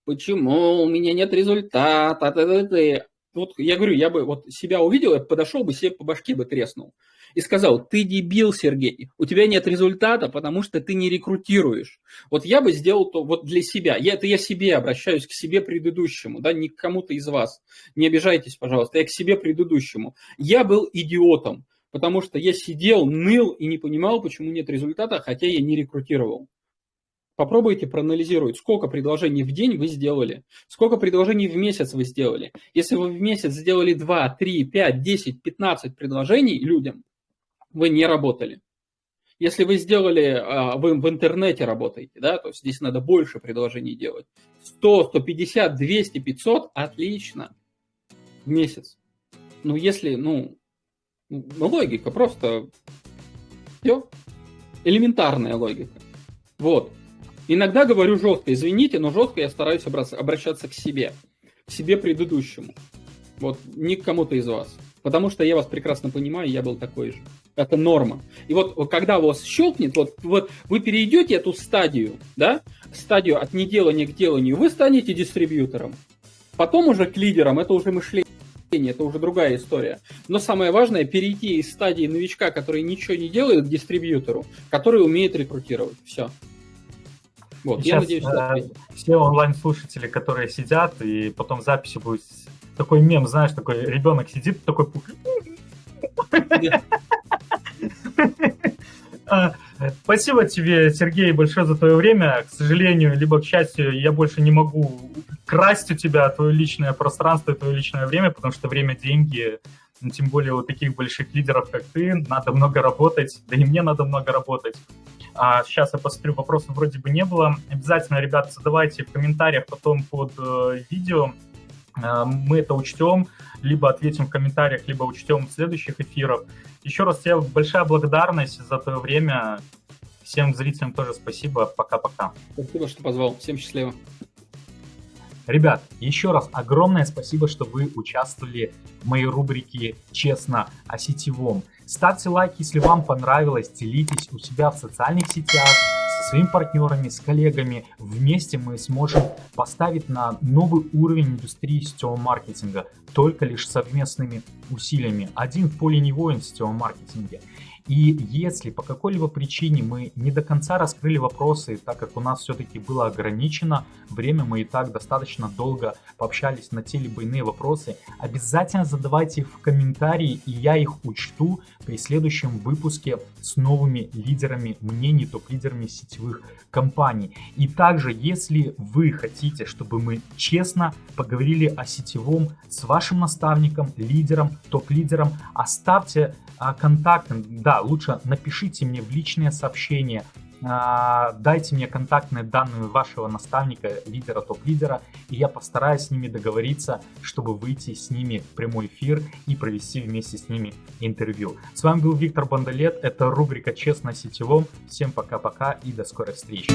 Почему у меня нет результата? Вот я говорю, я бы вот себя увидел, я подошел бы себе по башке бы треснул и сказал, ты дебил, Сергей, у тебя нет результата, потому что ты не рекрутируешь. Вот я бы сделал то вот для себя. Я, это я себе обращаюсь, к себе предыдущему, да, не к кому-то из вас. Не обижайтесь, пожалуйста, я к себе предыдущему. Я был идиотом, потому что я сидел, ныл и не понимал, почему нет результата, хотя я не рекрутировал. Попробуйте проанализировать, сколько предложений в день вы сделали, сколько предложений в месяц вы сделали. Если вы в месяц сделали 2, 3, 5, 10, 15 предложений людям, вы не работали. Если вы сделали, а, вы в интернете работаете, да, то здесь надо больше предложений делать. 100, 150, 200, 500, отлично. В месяц. Ну, если, ну, ну, логика просто все. Элементарная логика. Вот. Иногда говорю жестко, извините, но жестко я стараюсь обращаться к себе, к себе предыдущему. Вот, не к кому-то из вас. Потому что я вас прекрасно понимаю, я был такой же. Это норма. И вот когда у вас щелкнет, вот, вот вы перейдете эту стадию, да, стадию от неделания к деланию, вы станете дистрибьютором. Потом уже к лидерам, это уже мышление, это уже другая история. Но самое важное, перейти из стадии новичка, который ничего не делает, к дистрибьютору, который умеет рекрутировать. Все. Вот, Сейчас, я надеюсь, что э, все онлайн-слушатели, которые сидят, и потом записи будет такой мем, знаешь, такой ребенок сидит, такой... А, Спасибо тебе, Сергей, большое за твое время. К сожалению, либо к счастью, я больше не могу красть у тебя твое личное пространство, твое личное время, потому что время – деньги. Ну, тем более у таких больших лидеров, как ты, надо много работать, да и мне надо много работать. А сейчас я посмотрю, вопросов вроде бы не было. Обязательно, ребята, задавайте в комментариях потом под э, видео. Э, мы это учтем, либо ответим в комментариях, либо учтем в следующих эфирах. Еще раз тебе большая благодарность за твое время. Всем зрителям тоже спасибо. Пока-пока. Спасибо, что позвал. Всем счастливо. Ребят, еще раз огромное спасибо, что вы участвовали в моей рубрике «Честно о сетевом». Ставьте лайк, если вам понравилось, делитесь у себя в социальных сетях, своими партнерами, с коллегами. Вместе мы сможем поставить на новый уровень индустрии сетевого маркетинга только лишь совместными усилиями. Один в поле не воин в сетевом маркетинге. И если по какой-либо причине мы не до конца раскрыли вопросы, так как у нас все-таки было ограничено время, мы и так достаточно долго пообщались на те либо иные вопросы, обязательно задавайте их в комментарии, и я их учту при следующем выпуске с новыми лидерами мнений, топ-лидерами сетевых компаний. И также, если вы хотите, чтобы мы честно поговорили о сетевом с вашим наставником, лидером, топ-лидером, оставьте а, контакты, да, лучше напишите мне в личное сообщение, а, дайте мне контактные данные вашего наставника, лидера, топ-лидера, и я постараюсь с ними договориться, чтобы выйти с ними в прямой эфир и провести вместе с ними интервью. С вами был Виктор Бондолет, это рубрика «Честно сетевом». Всем пока-пока и до скорой встречи.